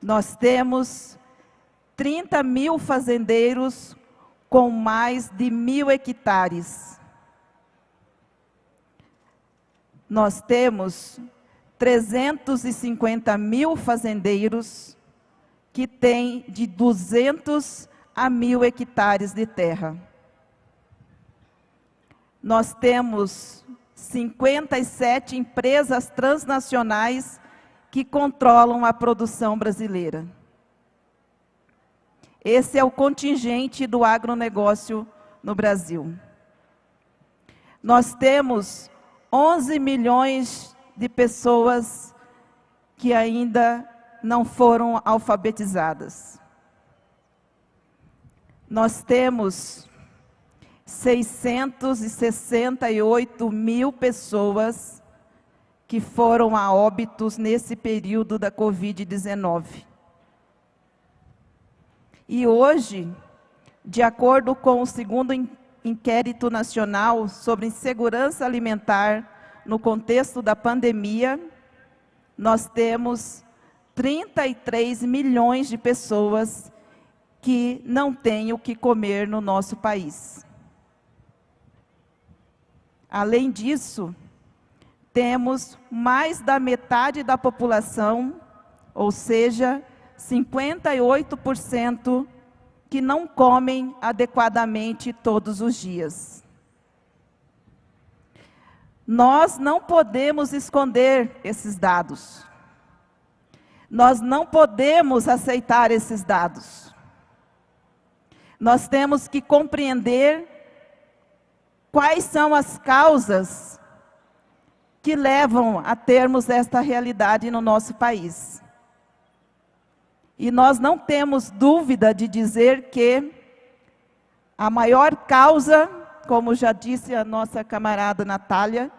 Nós temos 30 mil fazendeiros com mais de mil hectares. Nós temos 350 mil fazendeiros que têm de 200 a mil hectares de terra. Nós temos 57 empresas transnacionais que controlam a produção brasileira. Esse é o contingente do agronegócio no Brasil. Nós temos 11 milhões de pessoas que ainda não foram alfabetizadas. Nós temos 668 mil pessoas que foram a óbitos nesse período da Covid-19. E hoje, de acordo com o segundo inquérito nacional sobre insegurança alimentar no contexto da pandemia, nós temos 33 milhões de pessoas que não têm o que comer no nosso país. Além disso, temos mais da metade da população, ou seja, 58% que não comem adequadamente todos os dias. Nós não podemos esconder esses dados. Nós não podemos aceitar esses dados. Nós temos que compreender quais são as causas que levam a termos esta realidade no nosso país. E nós não temos dúvida de dizer que a maior causa, como já disse a nossa camarada Natália,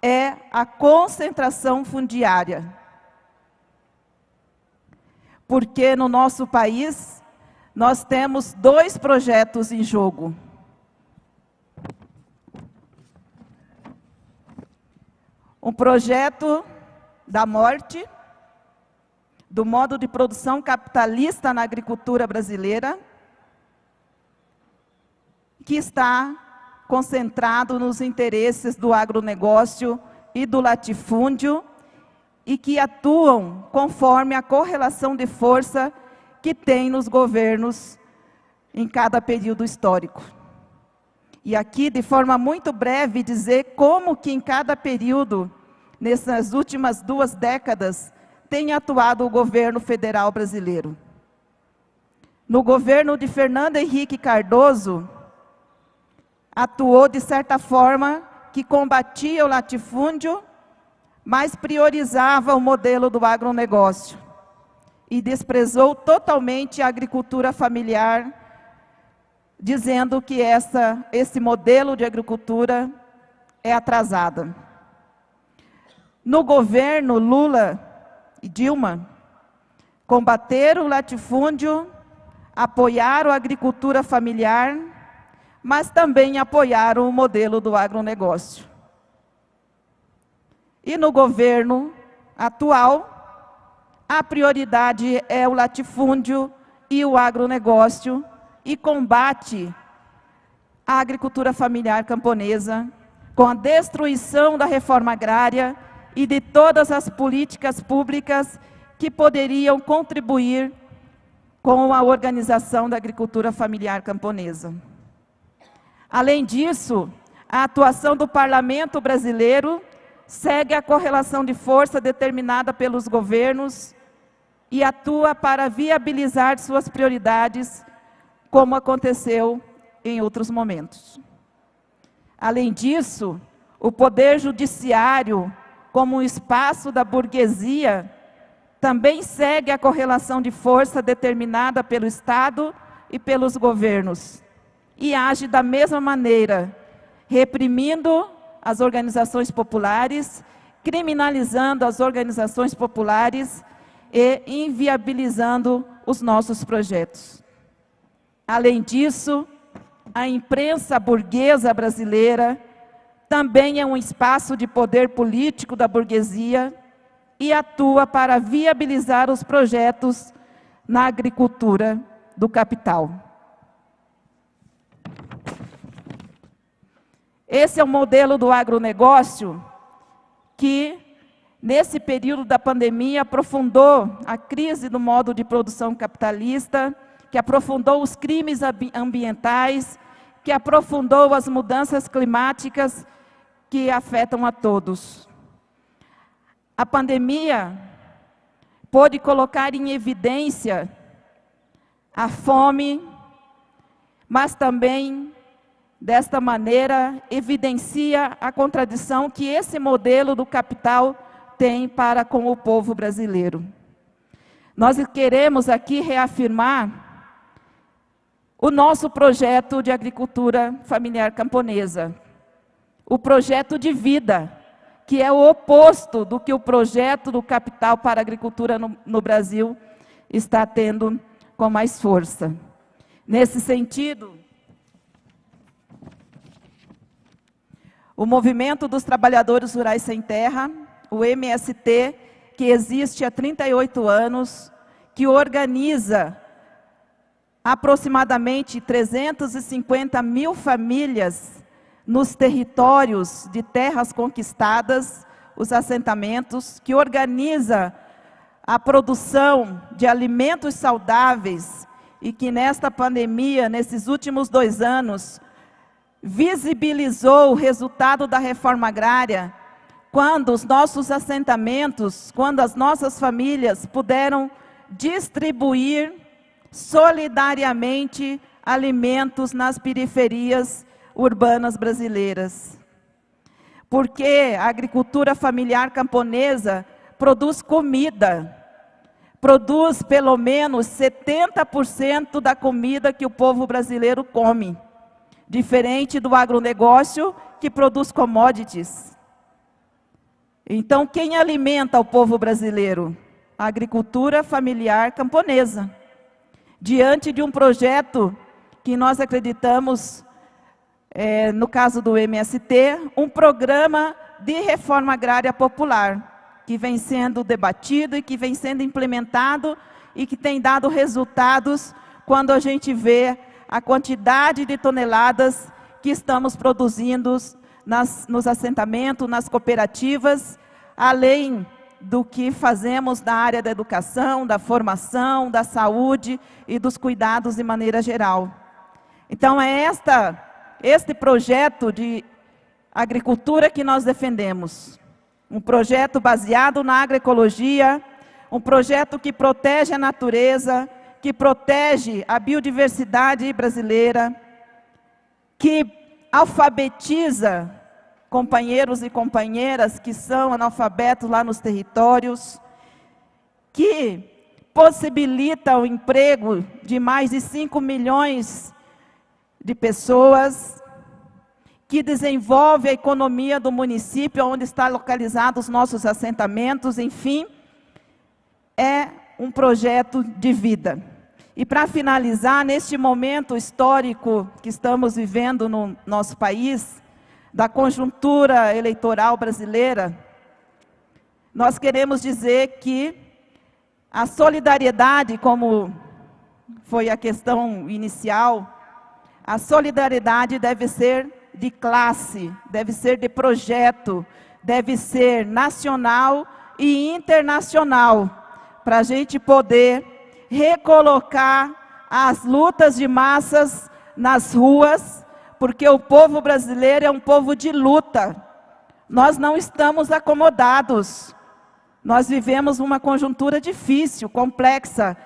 é a concentração fundiária. Porque no nosso país, nós temos dois projetos em jogo. Um projeto da morte, do modo de produção capitalista na agricultura brasileira, que está concentrado nos interesses do agronegócio e do latifúndio e que atuam conforme a correlação de força que tem nos governos em cada período histórico. E aqui, de forma muito breve, dizer como que em cada período, nessas últimas duas décadas, tem atuado o governo federal brasileiro. No governo de Fernando Henrique Cardoso, atuou de certa forma que combatia o latifúndio, mas priorizava o modelo do agronegócio e desprezou totalmente a agricultura familiar, dizendo que essa, esse modelo de agricultura é atrasada. No governo Lula e Dilma combateram o latifúndio, apoiaram a agricultura familiar, mas também apoiaram o modelo do agronegócio. E no governo atual, a prioridade é o latifúndio e o agronegócio e combate a agricultura familiar camponesa com a destruição da reforma agrária e de todas as políticas públicas que poderiam contribuir com a organização da agricultura familiar camponesa. Além disso, a atuação do parlamento brasileiro segue a correlação de força determinada pelos governos e atua para viabilizar suas prioridades, como aconteceu em outros momentos. Além disso, o Poder Judiciário como um espaço da burguesia, também segue a correlação de força determinada pelo Estado e pelos governos. E age da mesma maneira, reprimindo as organizações populares, criminalizando as organizações populares e inviabilizando os nossos projetos. Além disso, a imprensa burguesa brasileira também é um espaço de poder político da burguesia e atua para viabilizar os projetos na agricultura do capital. Esse é o modelo do agronegócio que, nesse período da pandemia, aprofundou a crise do modo de produção capitalista, que aprofundou os crimes ambientais, que aprofundou as mudanças climáticas que afetam a todos. A pandemia pôde colocar em evidência a fome, mas também, desta maneira, evidencia a contradição que esse modelo do capital tem para com o povo brasileiro. Nós queremos aqui reafirmar o nosso projeto de agricultura familiar camponesa, o projeto de vida, que é o oposto do que o projeto do capital para a agricultura no, no Brasil está tendo com mais força. Nesse sentido, o Movimento dos Trabalhadores Rurais Sem Terra, o MST, que existe há 38 anos, que organiza aproximadamente 350 mil famílias nos territórios de terras conquistadas, os assentamentos, que organiza a produção de alimentos saudáveis e que nesta pandemia, nesses últimos dois anos, visibilizou o resultado da reforma agrária, quando os nossos assentamentos, quando as nossas famílias puderam distribuir solidariamente alimentos nas periferias urbanas brasileiras. Porque a agricultura familiar camponesa produz comida, produz pelo menos 70% da comida que o povo brasileiro come, diferente do agronegócio que produz commodities. Então, quem alimenta o povo brasileiro? A agricultura familiar camponesa diante de um projeto que nós acreditamos, é, no caso do MST, um programa de reforma agrária popular, que vem sendo debatido e que vem sendo implementado e que tem dado resultados quando a gente vê a quantidade de toneladas que estamos produzindo nas, nos assentamentos, nas cooperativas, além do que fazemos na área da educação, da formação, da saúde e dos cuidados de maneira geral. Então, é esta, este projeto de agricultura que nós defendemos. Um projeto baseado na agroecologia, um projeto que protege a natureza, que protege a biodiversidade brasileira, que alfabetiza companheiros e companheiras que são analfabetos lá nos territórios, que possibilita o emprego de mais de 5 milhões de pessoas, que desenvolve a economia do município onde estão localizados os nossos assentamentos, enfim, é um projeto de vida. E para finalizar, neste momento histórico que estamos vivendo no nosso país, da conjuntura eleitoral brasileira, nós queremos dizer que a solidariedade, como foi a questão inicial, a solidariedade deve ser de classe, deve ser de projeto, deve ser nacional e internacional, para a gente poder recolocar as lutas de massas nas ruas porque o povo brasileiro é um povo de luta. Nós não estamos acomodados. Nós vivemos uma conjuntura difícil, complexa,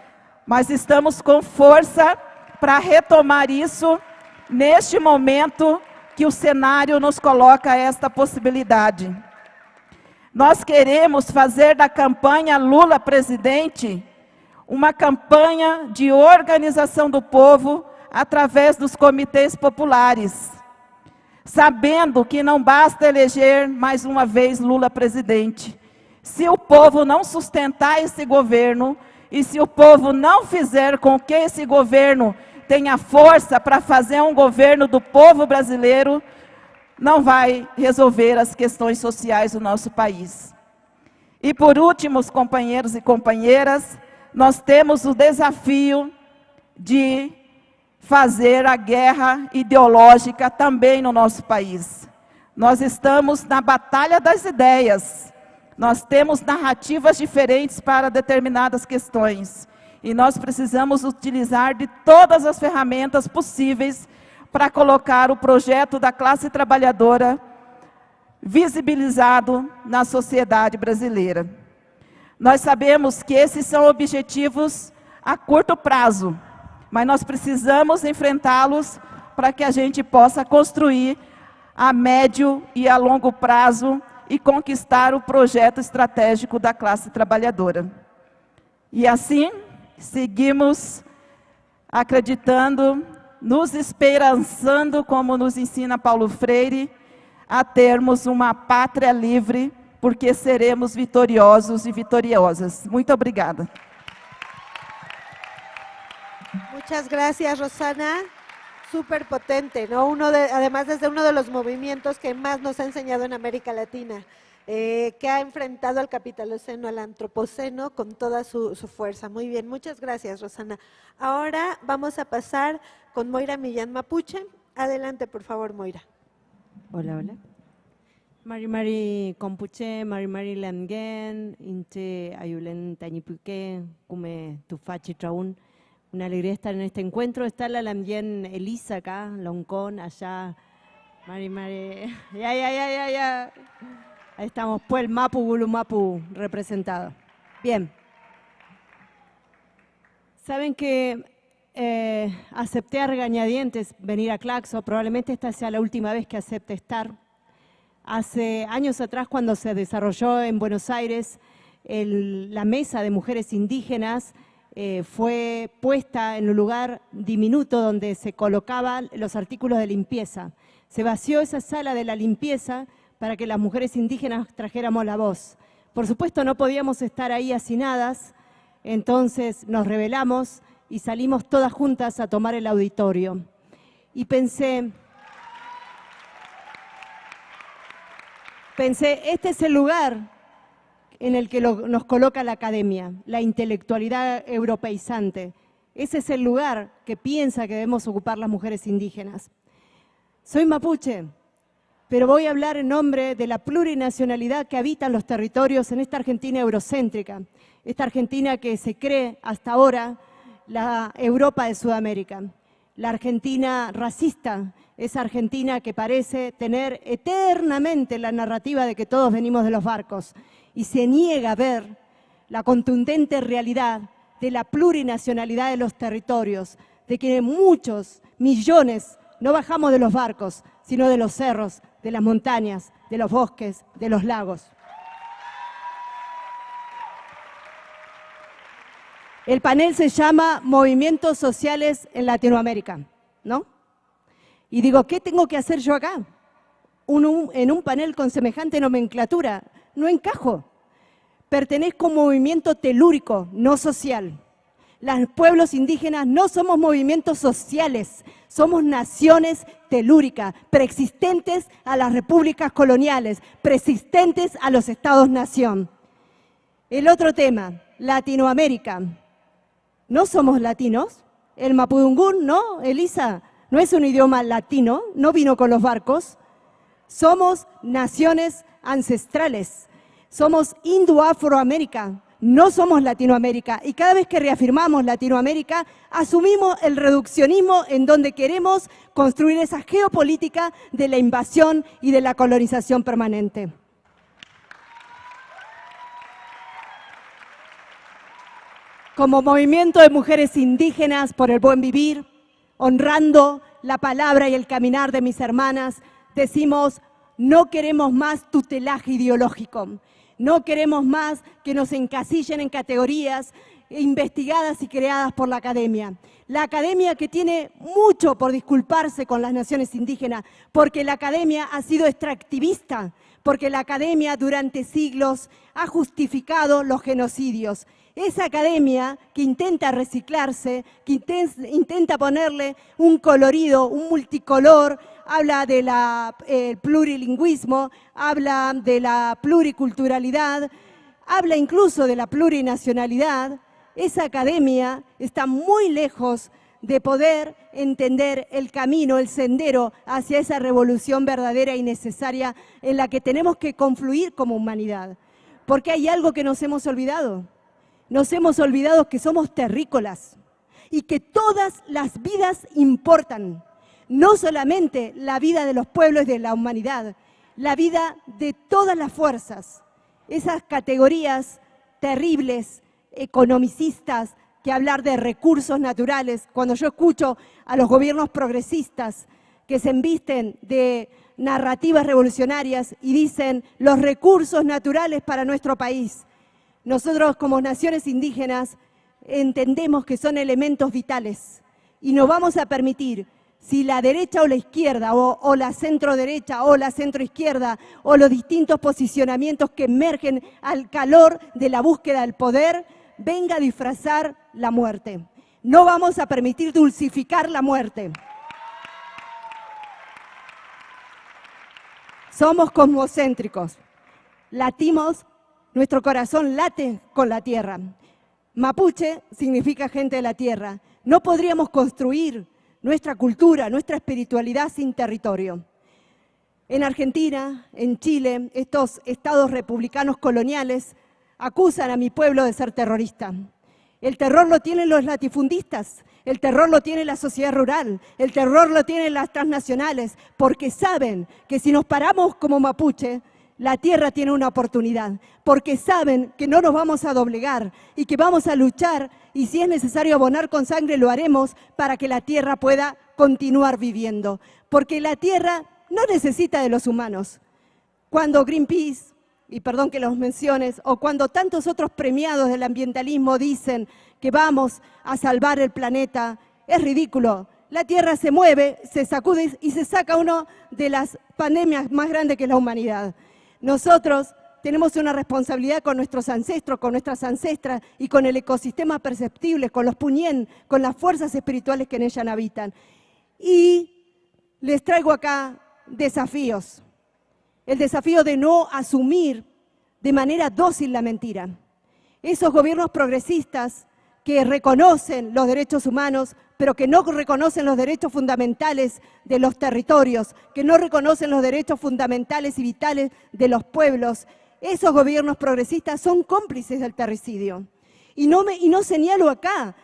mas estamos com força para retomar isso neste momento que o cenário nos coloca esta possibilidade. Nós queremos fazer da campanha Lula presidente uma campanha de organização do povo através dos comitês populares, sabendo que não basta eleger mais uma vez Lula presidente. Se o povo não sustentar esse governo e se o povo não fizer com que esse governo tenha força para fazer um governo do povo brasileiro, não vai resolver as questões sociais do nosso país. E por último, companheiros e companheiras, nós temos o desafio de fazer a guerra ideológica também no nosso país. Nós estamos na batalha das ideias. Nós temos narrativas diferentes para determinadas questões. E nós precisamos utilizar de todas as ferramentas possíveis para colocar o projeto da classe trabalhadora visibilizado na sociedade brasileira. Nós sabemos que esses são objetivos a curto prazo, mas nós precisamos enfrentá-los para que a gente possa construir a médio e a longo prazo e conquistar o projeto estratégico da classe trabalhadora. E assim, seguimos acreditando, nos esperançando, como nos ensina Paulo Freire, a termos uma pátria livre, porque seremos vitoriosos e vitoriosas. Muito obrigada. Muchas gracias, Rosana. Súper potente, ¿no? Uno de, además, desde uno de los movimientos que más nos ha enseñado en América Latina. Eh, que ha enfrentado al capitaloceno, al antropoceno con toda su, fuerza. Muy bien, muchas gracias, Rosana. Ahora vamos a pasar con Moira Millán Mapuche. Adelante, por favor, Moira. Hola, hola. Mari Mari Compuche, Mari Mari Lamgen, Inche Ayulen Tañipuque, Kume Tufachi Traun. Una alegría estar en este encuentro. Está la Lamgen Elisa acá, Loncón, allá. Mari Mari, ya, ya, ya, ya, ya. Ahí estamos, pues el Mapu Gulu Mapu representado. Bien. Saben que eh, acepté a regañadientes venir a Claxo, probablemente esta sea la última vez que acepte estar. Hace años atrás, cuando se desarrolló en Buenos Aires la mesa de mujeres indígenas, eh, fue puesta en un lugar diminuto donde se colocaban los artículos de limpieza. Se vació esa sala de la limpieza para que las mujeres indígenas trajéramos la voz. Por supuesto no podíamos estar ahí hacinadas, entonces nos rebelamos y salimos todas juntas a tomar el auditorio. Y pensé, pensé, este es el lugar en el que nos coloca la academia, la intelectualidad europeizante. Ese es el lugar que piensa que debemos ocupar las mujeres indígenas. Soy mapuche, pero voy a hablar en nombre de la plurinacionalidad que habita en los territorios en esta Argentina eurocéntrica, esta Argentina que se cree hasta ahora la Europa de Sudamérica, la Argentina racista, esa Argentina que parece tener eternamente la narrativa de que todos venimos de los barcos y se niega a ver la contundente realidad de la plurinacionalidad de los territorios, de que muchos millones no bajamos de los barcos, sino de los cerros, de las montañas, de los bosques, de los lagos. El panel se llama Movimientos Sociales en Latinoamérica, ¿no? Y digo, ¿qué tengo que hacer yo acá? en un panel con semejante nomenclatura, no encajo. Pertenezco a un movimiento telúrico, no social. Los pueblos indígenas no somos movimientos sociales, somos naciones telúricas, preexistentes a las repúblicas coloniales, preexistentes a los estados-nación. El otro tema, Latinoamérica. ¿No somos latinos? El mapudungún, ¿no, Elisa? No es un idioma latino, no vino con los barcos. Somos naciones ancestrales, somos Indo-Afroamérica, no somos Latinoamérica. Y cada vez que reafirmamos Latinoamérica, asumimos el reduccionismo en donde queremos construir esa geopolítica de la invasión y de la colonización permanente. Como movimiento de mujeres indígenas por el buen vivir, honrando la palabra y el caminar de mis hermanas, decimos, no queremos más tutelaje ideológico, no queremos más que nos encasillen en categorías investigadas y creadas por la academia. La academia que tiene mucho por disculparse con las naciones indígenas, porque la academia ha sido extractivista, porque la academia durante siglos ha justificado los genocidios. Esa academia que intenta reciclarse, que intenta ponerle un colorido, un multicolor, habla del plurilingüismo, habla de la pluriculturalidad, habla incluso de la plurinacionalidad, esa academia está muy lejos de poder entender el camino, el sendero hacia esa revolución verdadera y necesaria en la que tenemos que confluir como humanidad. Porque hay algo que nos hemos olvidado. Nos hemos olvidado que somos terrícolas y que todas las vidas importan. No solamente la vida de los pueblos de la humanidad, la vida de todas las fuerzas. Esas categorías terribles, economicistas, que hablar de recursos naturales. Cuando yo escucho a los gobiernos progresistas que se embisten de narrativas revolucionarias y dicen los recursos naturales para nuestro país, nosotros como naciones indígenas entendemos que son elementos vitales y no vamos a permitir si la derecha o la izquierda, o, o, la centro derecha o la centro izquierda, o los distintos posicionamientos que emergen al calor de la búsqueda del poder, venga a disfrazar la muerte. No vamos a permitir dulcificar la muerte. Somos cosmocéntricos, latimos, nuestro corazón late con la tierra. Mapuche significa gente de la tierra. No podríamos construir nuestra cultura, nuestra espiritualidad sin territorio. En Argentina, en Chile, estos estados republicanos coloniales acusan a mi pueblo de ser terrorista. El terror lo tienen los latifundistas, el terror lo tiene la sociedad rural, el terror lo tienen las transnacionales, porque saben que si nos paramos como mapuche, la tierra tiene una oportunidad, porque saben que no nos vamos a doblegar y que vamos a luchar y si es necesario abonar con sangre lo haremos para que la tierra pueda continuar viviendo, porque la tierra no necesita de los humanos. Cuando Greenpeace, y perdón que los menciones, o cuando tantos otros premiados del ambientalismo dicen que vamos a salvar el planeta, es ridículo. La Tierra se mueve, se sacude y se saca una de las pandemias más grandes que es la humanidad. Nosotros tenemos una responsabilidad con nuestros ancestros, con nuestras ancestras y con el ecosistema perceptible, con los puñén, con las fuerzas espirituales que en ella habitan. Y les traigo acá desafíos el desafío de no asumir de manera dócil la mentira. Esos gobiernos progresistas que reconocen los derechos humanos, pero que no reconocen los derechos fundamentales de los territorios, que no reconocen los derechos fundamentales y vitales de los pueblos, esos gobiernos progresistas son cómplices del terricidio. Y no, y no señalo acá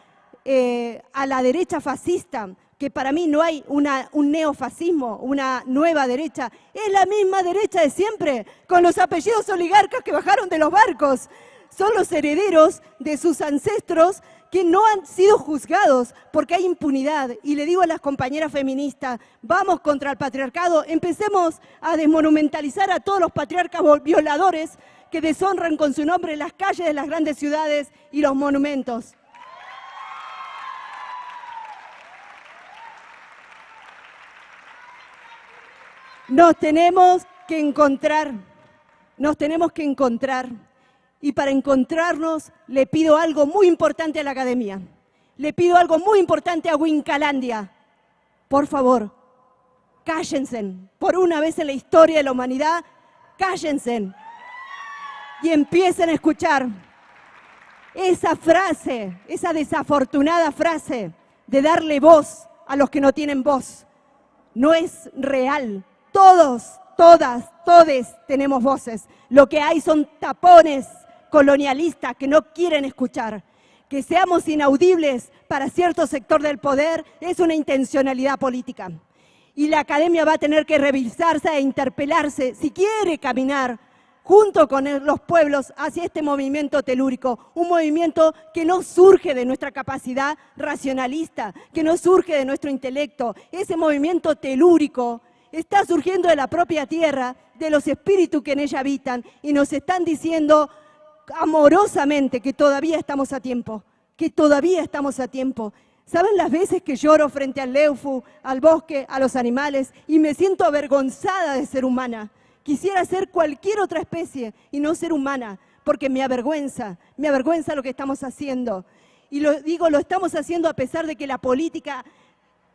eh, a la derecha fascista, que para mí no hay un neofascismo, una nueva derecha, es la misma derecha de siempre, con los apellidos oligarcas que bajaron de los barcos. Son los herederos de sus ancestros que no han sido juzgados porque hay impunidad. Y le digo a las compañeras feministas, vamos contra el patriarcado, empecemos a desmonumentalizar a todos los patriarcas violadores que deshonran con su nombre las calles de las grandes ciudades y los monumentos. Nos tenemos que encontrar, nos tenemos que encontrar. Y para encontrarnos le pido algo muy importante a la academia. Le pido algo muy importante a Wincalandia. Por favor, cállense. Por una vez en la historia de la humanidad, cállense. Y empiecen a escuchar esa frase, esa desafortunada frase de darle voz a los que no tienen voz. No es real, todos, todas, todes tenemos voces. Lo que hay son tapones colonialistas que no quieren escuchar. Que seamos inaudibles para cierto sector del poder es una intencionalidad política. Y la academia va a tener que revisarse e interpelarse si quiere caminar junto con los pueblos hacia este movimiento telúrico, un movimiento que no surge de nuestra capacidad racionalista, que no surge de nuestro intelecto, ese movimiento telúrico está surgiendo de la propia tierra, de los espíritus que en ella habitan, y nos están diciendo amorosamente que todavía estamos a tiempo, que todavía estamos a tiempo. ¿Saben las veces que lloro frente al leufu, al bosque, a los animales y me siento avergonzada de ser humana? Quisiera ser cualquier otra especie y no ser humana, porque me avergüenza, me avergüenza lo que estamos haciendo. Y lo digo, lo estamos haciendo a pesar de que la política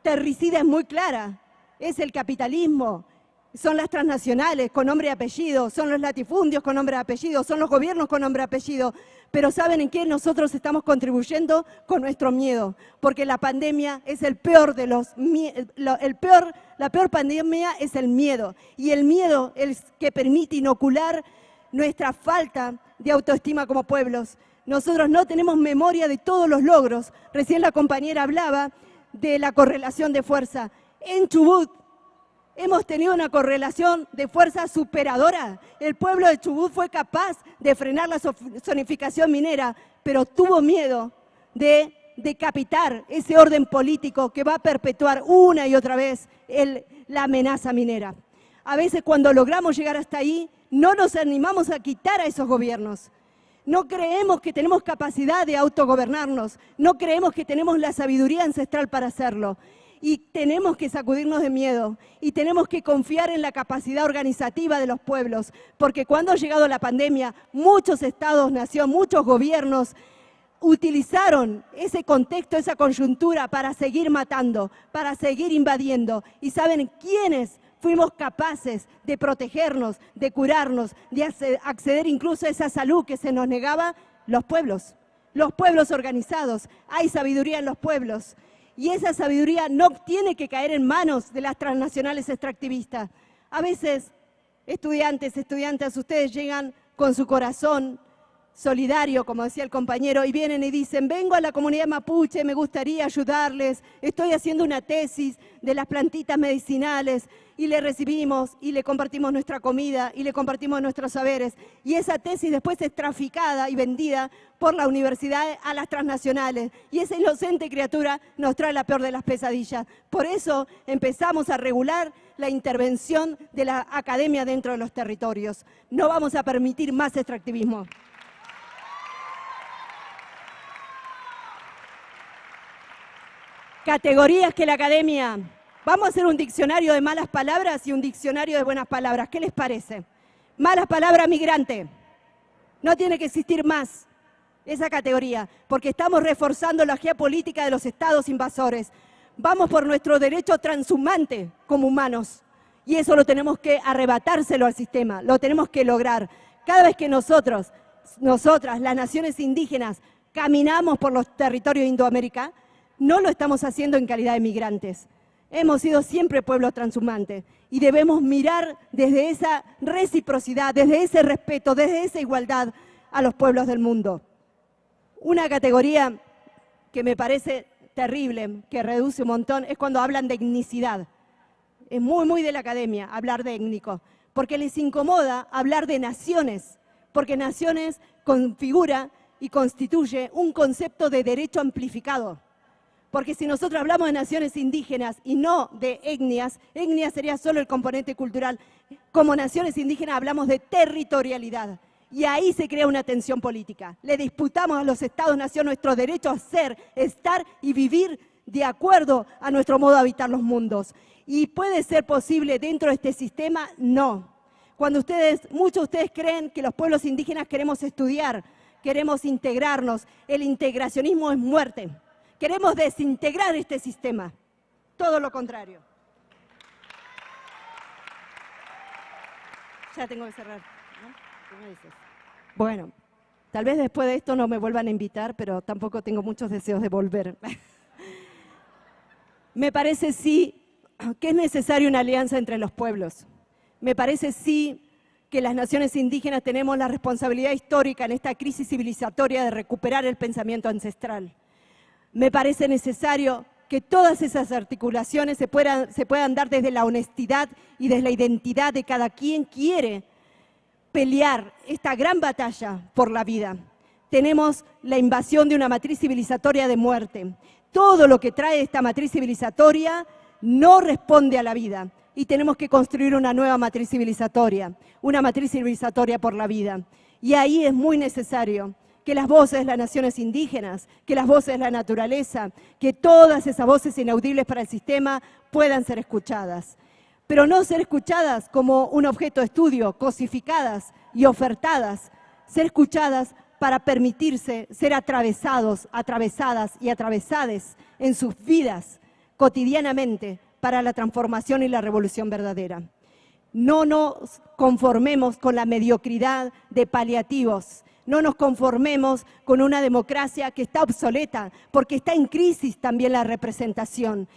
terricida es muy clara. Es el capitalismo, son las transnacionales con nombre y apellido, son los latifundios con nombre y apellido, son los gobiernos con nombre y apellido. Pero ¿saben en qué nosotros estamos contribuyendo? Con nuestro miedo, porque la pandemia es el peor de los... El peor, la peor pandemia es el miedo, y el miedo es que permite inocular nuestra falta de autoestima como pueblos. Nosotros no tenemos memoria de todos los logros. Recién la compañera hablaba de la correlación de fuerza. En Chubut hemos tenido una correlación de fuerza superadora. El pueblo de Chubut fue capaz de frenar la zonificación minera, pero tuvo miedo de decapitar ese orden político que va a perpetuar una y otra vez la amenaza minera. A veces cuando logramos llegar hasta ahí, no nos animamos a quitar a esos gobiernos. No creemos que tenemos capacidad de autogobernarnos, no creemos que tenemos la sabiduría ancestral para hacerlo. Y tenemos que sacudirnos de miedo y tenemos que confiar en la capacidad organizativa de los pueblos, porque cuando ha llegado la pandemia, muchos estados, nación, muchos gobiernos utilizaron ese contexto, esa coyuntura para seguir matando, para seguir invadiendo. ¿Y saben quiénes fuimos capaces de protegernos, de curarnos, de acceder incluso a esa salud que se nos negaba, los pueblos, los pueblos organizados. Hay sabiduría en los pueblos y esa sabiduría no tiene que caer en manos de las transnacionales extractivistas. A veces, estudiantes, estudiantes, ustedes llegan con su corazón solidario, como decía el compañero, y vienen y dicen, vengo a la comunidad mapuche, me gustaría ayudarles, estoy haciendo una tesis de las plantitas medicinales, y le recibimos, y le compartimos nuestra comida, y le compartimos nuestros saberes, y esa tesis después es traficada y vendida por la universidad a las transnacionales, y esa inocente criatura nos trae la peor de las pesadillas. Por eso empezamos a regular la intervención de la academia dentro de los territorios. No vamos a permitir más extractivismo. Categorías que la academia. Vamos a hacer un diccionario de malas palabras y un diccionario de buenas palabras. ¿Qué les parece? Malas palabras migrante. No tiene que existir más esa categoría, porque estamos reforzando la geopolítica de los estados invasores. Vamos por nuestro derecho transhumante como humanos. Y eso lo tenemos que arrebatárselo al sistema, lo tenemos que lograr. Cada vez que nosotros, nosotras, las naciones indígenas, caminamos por los territorios de Indoamérica, no lo estamos haciendo en calidad de migrantes. Hemos sido siempre pueblo transhumante y debemos mirar desde esa reciprocidad, desde ese respeto, desde esa igualdad a los pueblos del mundo. Una categoría que me parece terrible, que reduce un montón, es cuando hablan de etnicidad. Es muy, muy de la academia hablar de étnico, porque les incomoda hablar de naciones, porque naciones configura y constituye un concepto de derecho amplificado. Porque si nosotros hablamos de naciones indígenas y no de etnias, etnia sería solo el componente cultural. Como naciones indígenas hablamos de territorialidad. Y ahí se crea una tensión política. Le disputamos a los Estados-nación nuestro derecho a ser, estar y vivir de acuerdo a nuestro modo de habitar los mundos. ¿Y puede ser posible dentro de este sistema? No. Cuando ustedes, muchos de ustedes creen que los pueblos indígenas queremos estudiar, queremos integrarnos, el integracionismo es muerte. Queremos desintegrar este sistema. Todo lo contrario. Ya tengo que cerrar. Bueno, tal vez después de esto no me vuelvan a invitar, pero tampoco tengo muchos deseos de volver. me parece sí que es necesaria una alianza entre los pueblos. Me parece sí que las naciones indígenas tenemos la responsabilidad histórica en esta crisis civilizatoria de recuperar el pensamiento ancestral me parece necesario que todas esas articulaciones se puedan, dar desde la honestidad y desde la identidad de cada quien quiere pelear esta gran batalla por la vida. Tenemos la invasión de una matriz civilizatoria de muerte. Todo lo que trae esta matriz civilizatoria no responde a la vida y tenemos que construir una nueva matriz civilizatoria, una matriz civilizatoria por la vida. Y ahí es muy necesario que las voces de las naciones indígenas, que las voces de la naturaleza, que todas esas voces inaudibles para el sistema puedan ser escuchadas. Pero no ser escuchadas como un objeto de estudio, cosificadas y ofertadas, ser escuchadas para permitirse ser atravesados, atravesadas y atravesades en sus vidas cotidianamente para la transformación y la revolución verdadera. No nos conformemos con la mediocridad de paliativos, no nos conformemos con una democracia que está obsoleta, porque está en crisis también la representación.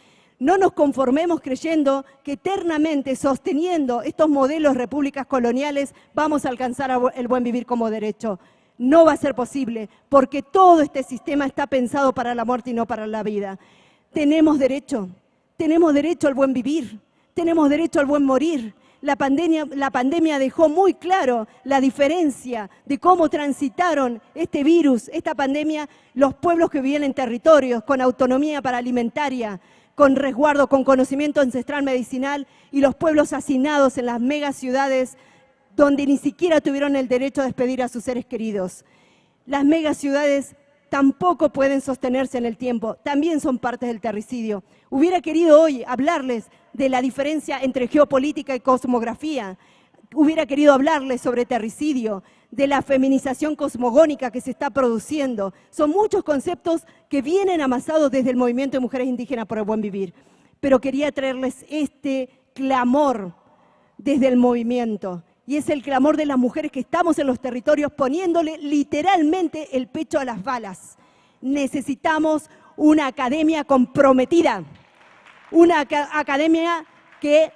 No nos conformemos creyendo que eternamente sosteniendo estos modelos repúblicas coloniales vamos a alcanzar el buen vivir como derecho. No va a ser posible, porque todo este sistema está pensado para la muerte y no para la vida. Tenemos derecho, tenemos derecho al buen vivir, tenemos derecho al buen morir. La pandemia, dejó muy claro la diferencia de cómo transitaron este virus, esta pandemia, los pueblos que vivían en territorios con autonomía para alimentaria, con resguardo, con conocimiento ancestral medicinal y los pueblos hacinados en las megaciudades donde ni siquiera tuvieron el derecho a despedir a sus seres queridos. Las megaciudades tampoco pueden sostenerse en el tiempo, también son partes del terricidio. Hubiera querido hoy hablarles de la diferencia entre geopolítica y cosmografía, hubiera querido hablarles sobre terricidio, de la feminización cosmogónica que se está produciendo. Son muchos conceptos que vienen amasados desde el movimiento de mujeres indígenas por el buen vivir. Pero quería traerles este clamor desde el movimiento. Y es el clamor de las mujeres que estamos en los territorios poniéndole literalmente el pecho a las balas. Necesitamos una academia comprometida, una academia que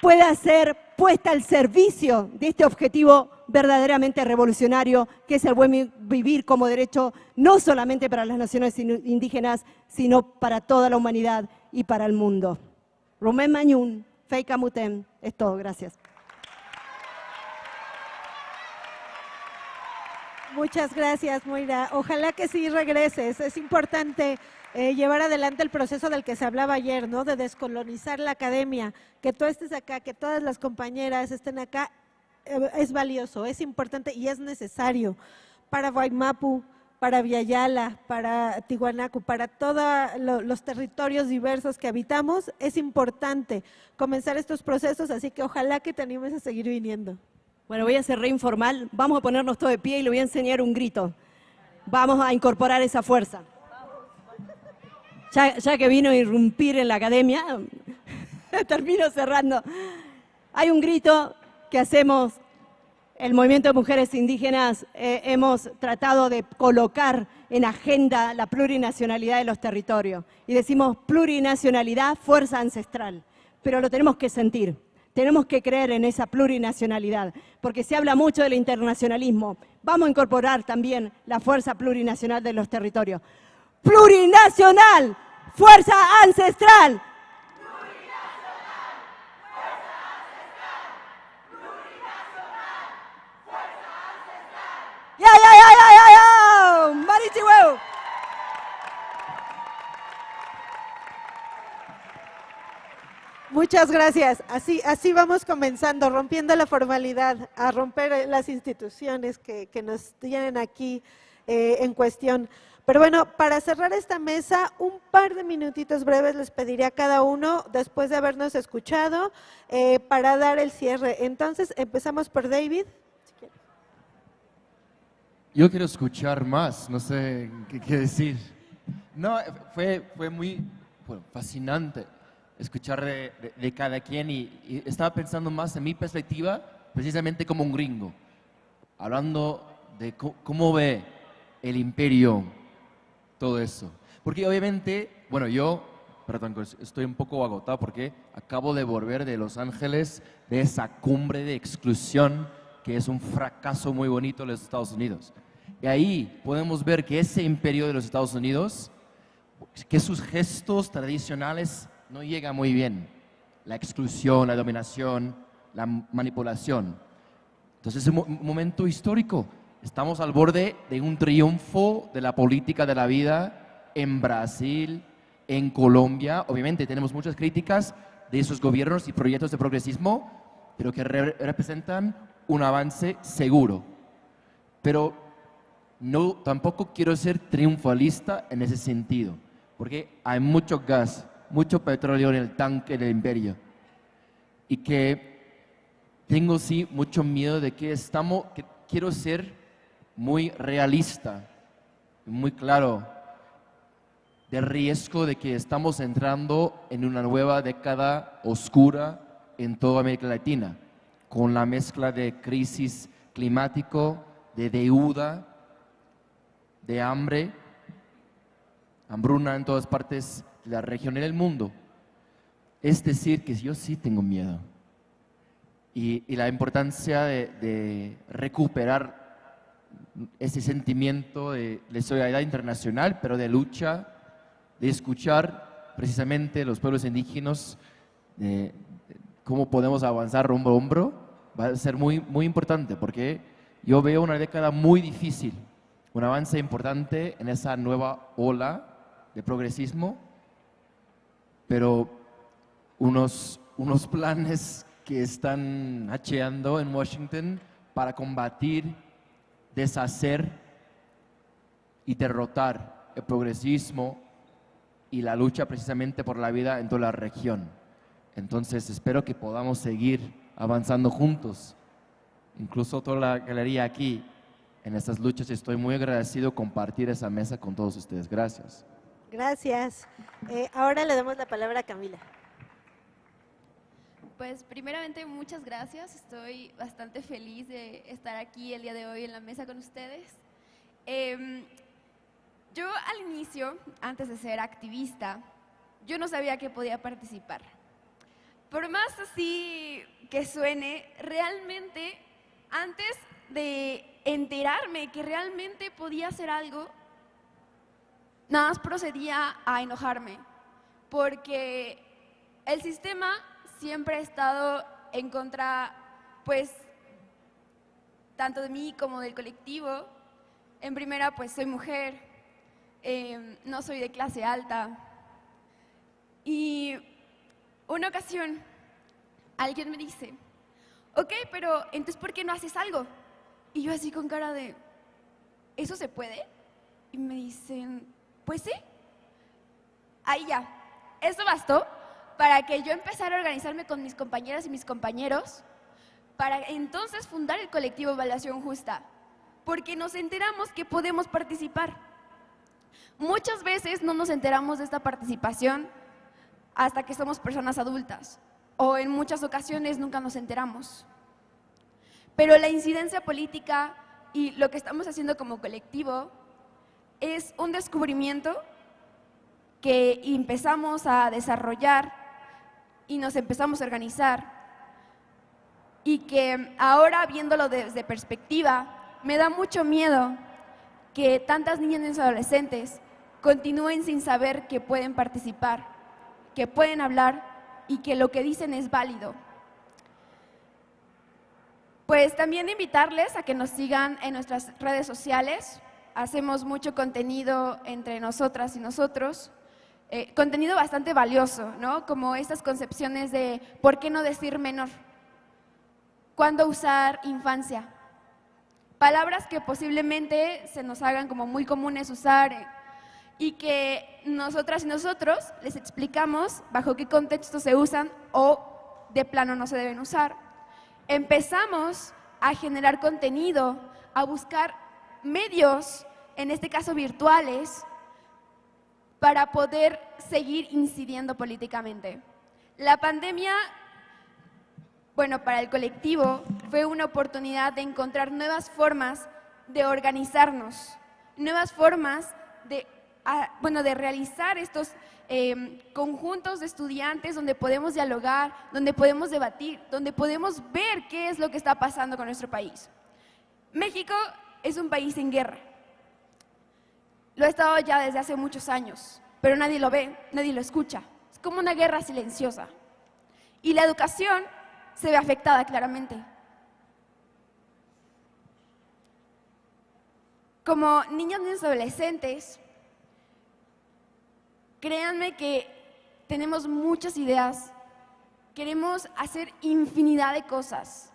pueda ser puesta al servicio de este objetivo verdaderamente revolucionario, que es el buen vivir como derecho no solamente para las naciones indígenas, sino para toda la humanidad y para el mundo. Rumén Mañún, Feika Mutem, es todo, gracias. Muchas gracias, Moira. Ojalá que sí regreses. Es importante eh, llevar adelante el proceso del que se hablaba ayer, ¿no? De descolonizar la academia, que tú estés acá, que todas las compañeras estén acá, eh, es valioso, es importante y es necesario para Guaymapu, para Viayala, para Tihuanacu, para todos los territorios diversos que habitamos, es importante comenzar estos procesos, así que ojalá que te animes a seguir viniendo. Bueno, voy a ser re informal, vamos a ponernos todo de pie y le voy a enseñar un grito. Vamos a incorporar esa fuerza. Ya, ya que vino a irrumpir en la academia, termino cerrando. Hay un grito que hacemos, el movimiento de mujeres indígenas, eh, hemos tratado de colocar en agenda la plurinacionalidad de los territorios. Y decimos plurinacionalidad, fuerza ancestral, pero lo tenemos que sentir. Tenemos que creer en esa plurinacionalidad, porque se habla mucho del internacionalismo. Vamos a incorporar también la fuerza plurinacional de los territorios. Plurinacional, fuerza ancestral, ¡Ya, ya, ya, ya, ya, ya! ¡Marichihueu! Muchas gracias. Así, así vamos comenzando, rompiendo la formalidad, a romper las instituciones que, nos tienen aquí eh, en cuestión. Pero bueno, para cerrar esta mesa, un par de minutitos breves les pediría a cada uno, después de habernos escuchado, eh, para dar el cierre. Entonces, empezamos por David. Yo quiero escuchar más, no sé qué, decir. No, fue, fue muy fascinante escuchar de, cada quien y, estaba pensando más en mi perspectiva, precisamente como un gringo, hablando de cómo ve el imperio todo eso. Porque obviamente, bueno, yo, perdón, estoy un poco agotado porque acabo de volver de Los Ángeles, de esa cumbre de exclusión que es un fracaso muy bonito en los Estados Unidos. Y ahí podemos ver que ese imperio de los Estados Unidos, que sus gestos tradicionales no llegan muy bien. La exclusión, la dominación, la manipulación. Entonces es un momento histórico. Estamos al borde de un triunfo de la política de la vida en Brasil, en Colombia. Obviamente tenemos muchas críticas de esos gobiernos y proyectos de progresismo, pero que representan un avance seguro. Pero no, tampoco quiero ser triunfalista en ese sentido, porque hay mucho gas, mucho petróleo en el tanque del imperio. Y que tengo sí mucho miedo de que estamos, que quiero ser muy realista, muy claro, del riesgo de que estamos entrando en una nueva década oscura en toda América Latina, con la mezcla de crisis climático, de deuda, de hambre, hambruna en todas partes de la región y del mundo. Es decir, que yo sí tengo miedo. Y, la importancia de, recuperar ese sentimiento de, de solidaridad internacional, pero de lucha, de escuchar precisamente los pueblos indígenas, de, cómo podemos avanzar hombro a hombro, va a ser muy, muy importante, porque yo veo una década muy difícil, un avance importante en esa nueva ola de progresismo, pero unos, unos planes que están hacheando en Washington para combatir, deshacer y derrotar el progresismo y la lucha precisamente por la vida en toda la región. Entonces espero que podamos seguir avanzando juntos, incluso toda la galería aquí, en estas luchas. Estoy muy agradecido compartir esa mesa con todos ustedes. Gracias. Gracias. Eh, ahora le damos la palabra a Camila. Pues primeramente muchas gracias, estoy bastante feliz de estar aquí el día de hoy en la mesa con ustedes. Em, yo al inicio, antes de ser activista, yo no sabía que podía participar. Por más así que suene, realmente antes de enterarme que realmente podía hacer algo, nada más procedía a enojarme, porque el sistema siempre ha estado en contra, pues, tanto de mí como del colectivo. En primera, pues soy mujer, Em, no soy de clase alta. Y una ocasión alguien me dice, ok, pero entonces ¿por qué no haces algo? Y yo así con cara de, ¿eso se puede? Y me dicen, pues sí. Ahí ya, eso bastó para que yo empezara a organizarme con mis compañeras y mis compañeros para entonces fundar el colectivo Evaluación Justa, porque nos enteramos que podemos participar. Muchas veces no nos enteramos de esta participación hasta que somos personas adultas o en muchas ocasiones nunca nos enteramos. Pero la incidencia política y lo que estamos haciendo como colectivo es un descubrimiento que empezamos a desarrollar y nos empezamos a organizar y que ahora viéndolo desde perspectiva me da mucho miedo que tantas niñas y adolescentes continúen sin saber que pueden participar, que pueden hablar y que lo que dicen es válido. Pues también invitarles a que nos sigan en nuestras redes sociales. Hacemos mucho contenido entre nosotras y nosotros. Eh, contenido bastante valioso, ¿no? Como estas concepciones de ¿por qué no decir menor? ¿Cuándo usar infancia? Palabras que posiblemente se nos hagan como muy comunes usar y que nosotras y nosotros les explicamos bajo qué contexto se usan o de plano no se deben usar. Empezamos a generar contenido, a buscar medios, en este caso virtuales, para poder seguir incidiendo políticamente. La pandemia, bueno, para el colectivo fue una oportunidad de encontrar nuevas formas de organizarnos, nuevas formas de bueno, de realizar estos em, conjuntos de estudiantes donde podemos dialogar, donde podemos debatir, donde podemos ver qué es lo que está pasando con nuestro país. México es un país en guerra. Lo ha estado ya desde hace muchos años, pero nadie lo ve, nadie lo escucha. Es como una guerra silenciosa. Y la educación se ve afectada claramente. Como niños y adolescentes, Créanme que tenemos muchas ideas, queremos hacer infinidad de cosas,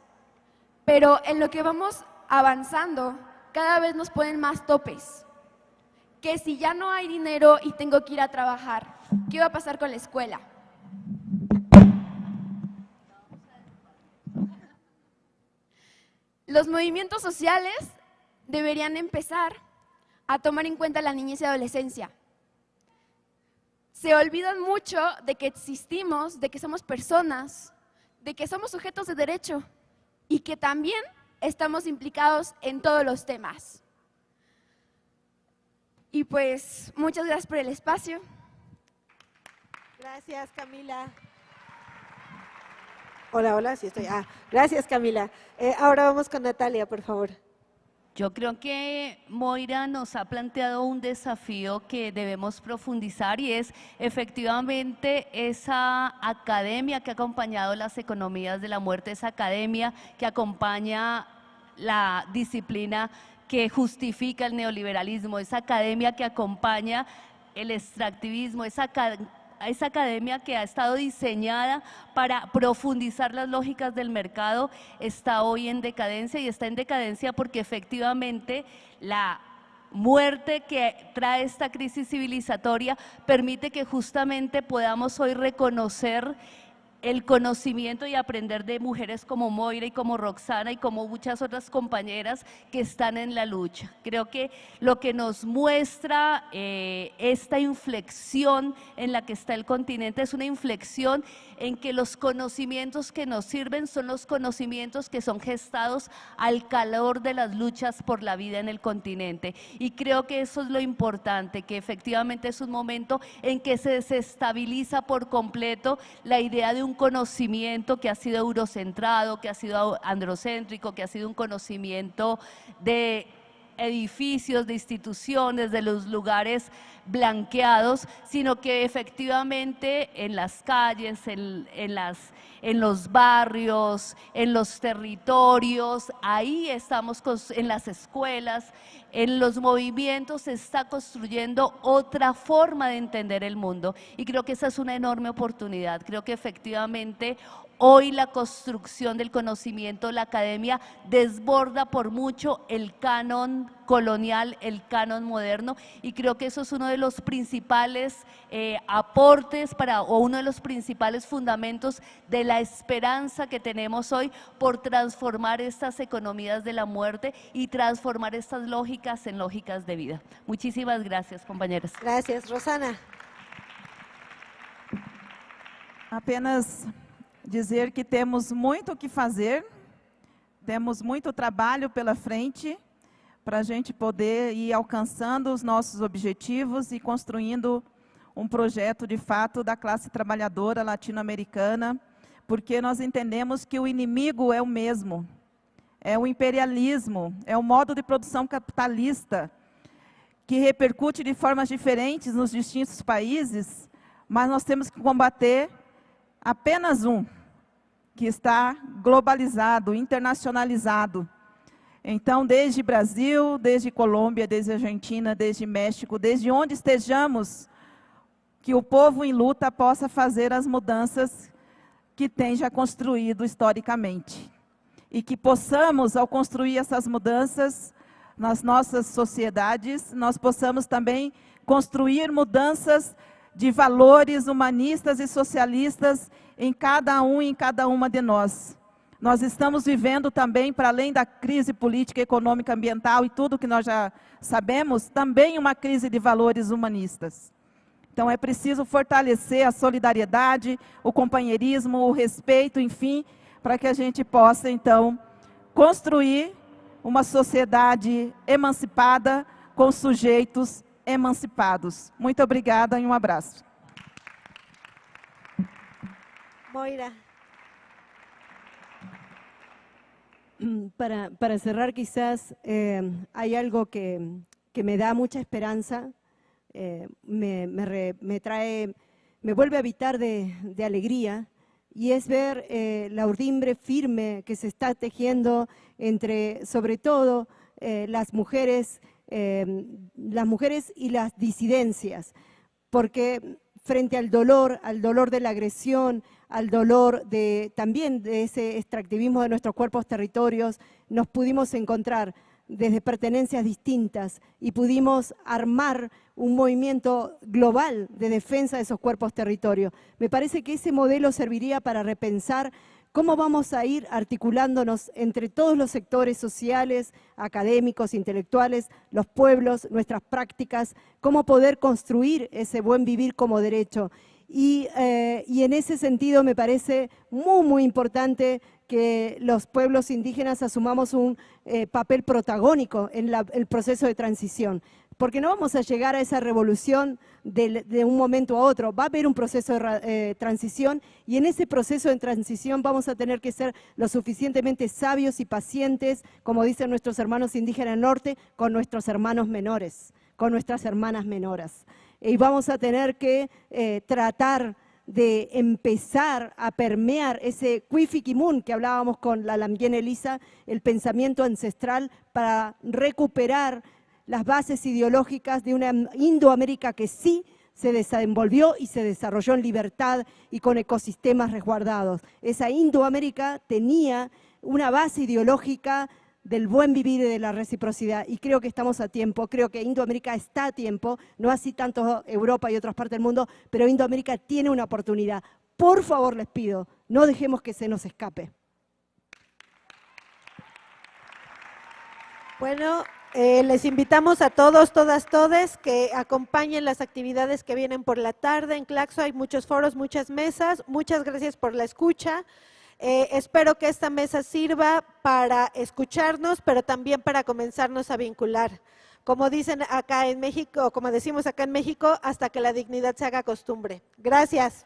pero en lo que vamos avanzando cada vez nos ponen más topes. Que si ya no hay dinero y tengo que ir a trabajar, ¿qué va a pasar con la escuela? Los movimientos sociales deberían empezar a tomar en cuenta la niñez y adolescencia. Se olvidan mucho de que existimos, de que somos personas, de que somos sujetos de derecho y que también estamos implicados en todos los temas. Y pues, muchas gracias por el espacio. Gracias, Camila. Hola, hola, sí estoy. Ah, gracias, Camila. Eh, ahora vamos con Natalia, por favor. Yo creo que Moira nos ha planteado un desafío que debemos profundizar y es efectivamente esa academia que ha acompañado las economías de la muerte, esa academia que acompaña la disciplina que justifica el neoliberalismo, esa academia que acompaña el extractivismo, esa academia que ha estado diseñada para profundizar las lógicas del mercado está hoy en decadencia y está en decadencia porque efectivamente la muerte que trae esta crisis civilizatoria permite que justamente podamos hoy reconocer el conocimiento y aprender de mujeres como Moira y como Roxana y como muchas otras compañeras que están en la lucha. Creo que lo que nos muestra eh, esta inflexión en la que está el continente es una inflexión en que los conocimientos que nos sirven son los conocimientos que son gestados al calor de las luchas por la vida en el continente. Y creo que eso es lo importante, que efectivamente es un momento en que se desestabiliza por completo la idea de un conocimiento que ha sido eurocentrado, que ha sido androcéntrico, que ha sido un conocimiento de edificios, de instituciones, de los lugares blanqueados, sino que efectivamente en las calles, en, en los barrios, en los territorios, ahí estamos en las escuelas, en los movimientos se está construyendo otra forma de entender el mundo y creo que esa es una enorme oportunidad. Creo que efectivamente Hoy la construcción del conocimiento, la academia desborda por mucho el canon colonial, el canon moderno y creo que eso es uno de los principales eh, aportes para, o uno de los principales fundamentos de la esperanza que tenemos hoy por transformar estas economías de la muerte y transformar estas lógicas en lógicas de vida. Muchísimas gracias, compañeros. Gracias, Rosana. Apenas dizer que temos muito o que fazer, temos muito trabalho pela frente para a gente poder ir alcançando os nossos objetivos e construindo um projeto de fato da classe trabalhadora latino-americana, porque nós entendemos que o inimigo é o mesmo, é o imperialismo, é o modo de produção capitalista, que repercute de formas diferentes nos distintos países, mas nós temos que combater apenas um, que está globalizado, internacionalizado. Então, desde Brasil, desde Colômbia, desde Argentina, desde México, desde onde estejamos, que o povo em luta possa fazer as mudanças que tem já construído historicamente. E que possamos, ao construir essas mudanças nas nossas sociedades, nós possamos também construir mudanças de valores humanistas e socialistas em cada um e em cada uma de nós. Nós estamos vivendo também, para além da crise política, econômica, ambiental e tudo que nós já sabemos, também uma crise de valores humanistas. Então é preciso fortalecer a solidariedade, o companheirismo, o respeito, enfim, para que a gente possa, então, construir uma sociedade emancipada com sujeitos emancipados. Muito obrigada e um abraço. Moira. Para, para cerrar quizás eh, hay algo que, que, me da mucha esperanza, eh, me, me, trae, me vuelve a habitar de, de alegría y es ver eh, la urdimbre firme que se está tejiendo entre, sobre todo, las mujeres las mujeres y las disidencias, porque frente al dolor, al dolor de la agresión, al dolor de, también de ese extractivismo de nuestros cuerpos territorios, nos pudimos encontrar desde pertenencias distintas y pudimos armar un movimiento global de defensa de esos cuerpos territorios. Me parece que ese modelo serviría para repensar cómo vamos a ir articulándonos entre todos los sectores sociales, académicos, intelectuales, los pueblos, nuestras prácticas, cómo poder construir ese buen vivir como derecho. Y, eh, en ese sentido me parece muy, muy importante que los pueblos indígenas asumamos un eh, papel protagónico en el proceso de transición porque no vamos a llegar a esa revolución de, un momento a otro, va a haber un proceso de eh, transición y en ese proceso de transición vamos a tener que ser lo suficientemente sabios y pacientes, como dicen nuestros hermanos indígenas del norte, con nuestros hermanos menores, con nuestras hermanas menoras. Y vamos a tener que eh, tratar de empezar a permear ese Kimun que hablábamos con la Lambien Elisa, el pensamiento ancestral para recuperar las bases ideológicas de una Indoamérica que sí se desenvolvió y se desarrolló en libertad y con ecosistemas resguardados. Esa Indoamérica tenía una base ideológica del buen vivir y de la reciprocidad. Y creo que estamos a tiempo, creo que Indoamérica está a tiempo, no así tanto Europa y otras partes del mundo, pero Indoamérica tiene una oportunidad. Por favor, les pido, no dejemos que se nos escape. Bueno, eh, les invitamos a todos, todas, todes que acompañen las actividades que vienen por la tarde. En Claxo hay muchos foros, muchas mesas. Muchas gracias por la escucha. Eh, espero que esta mesa sirva para escucharnos, pero también para comenzarnos a vincular. Como dicen acá en México, como decimos acá en México, hasta que la dignidad se haga costumbre. Gracias.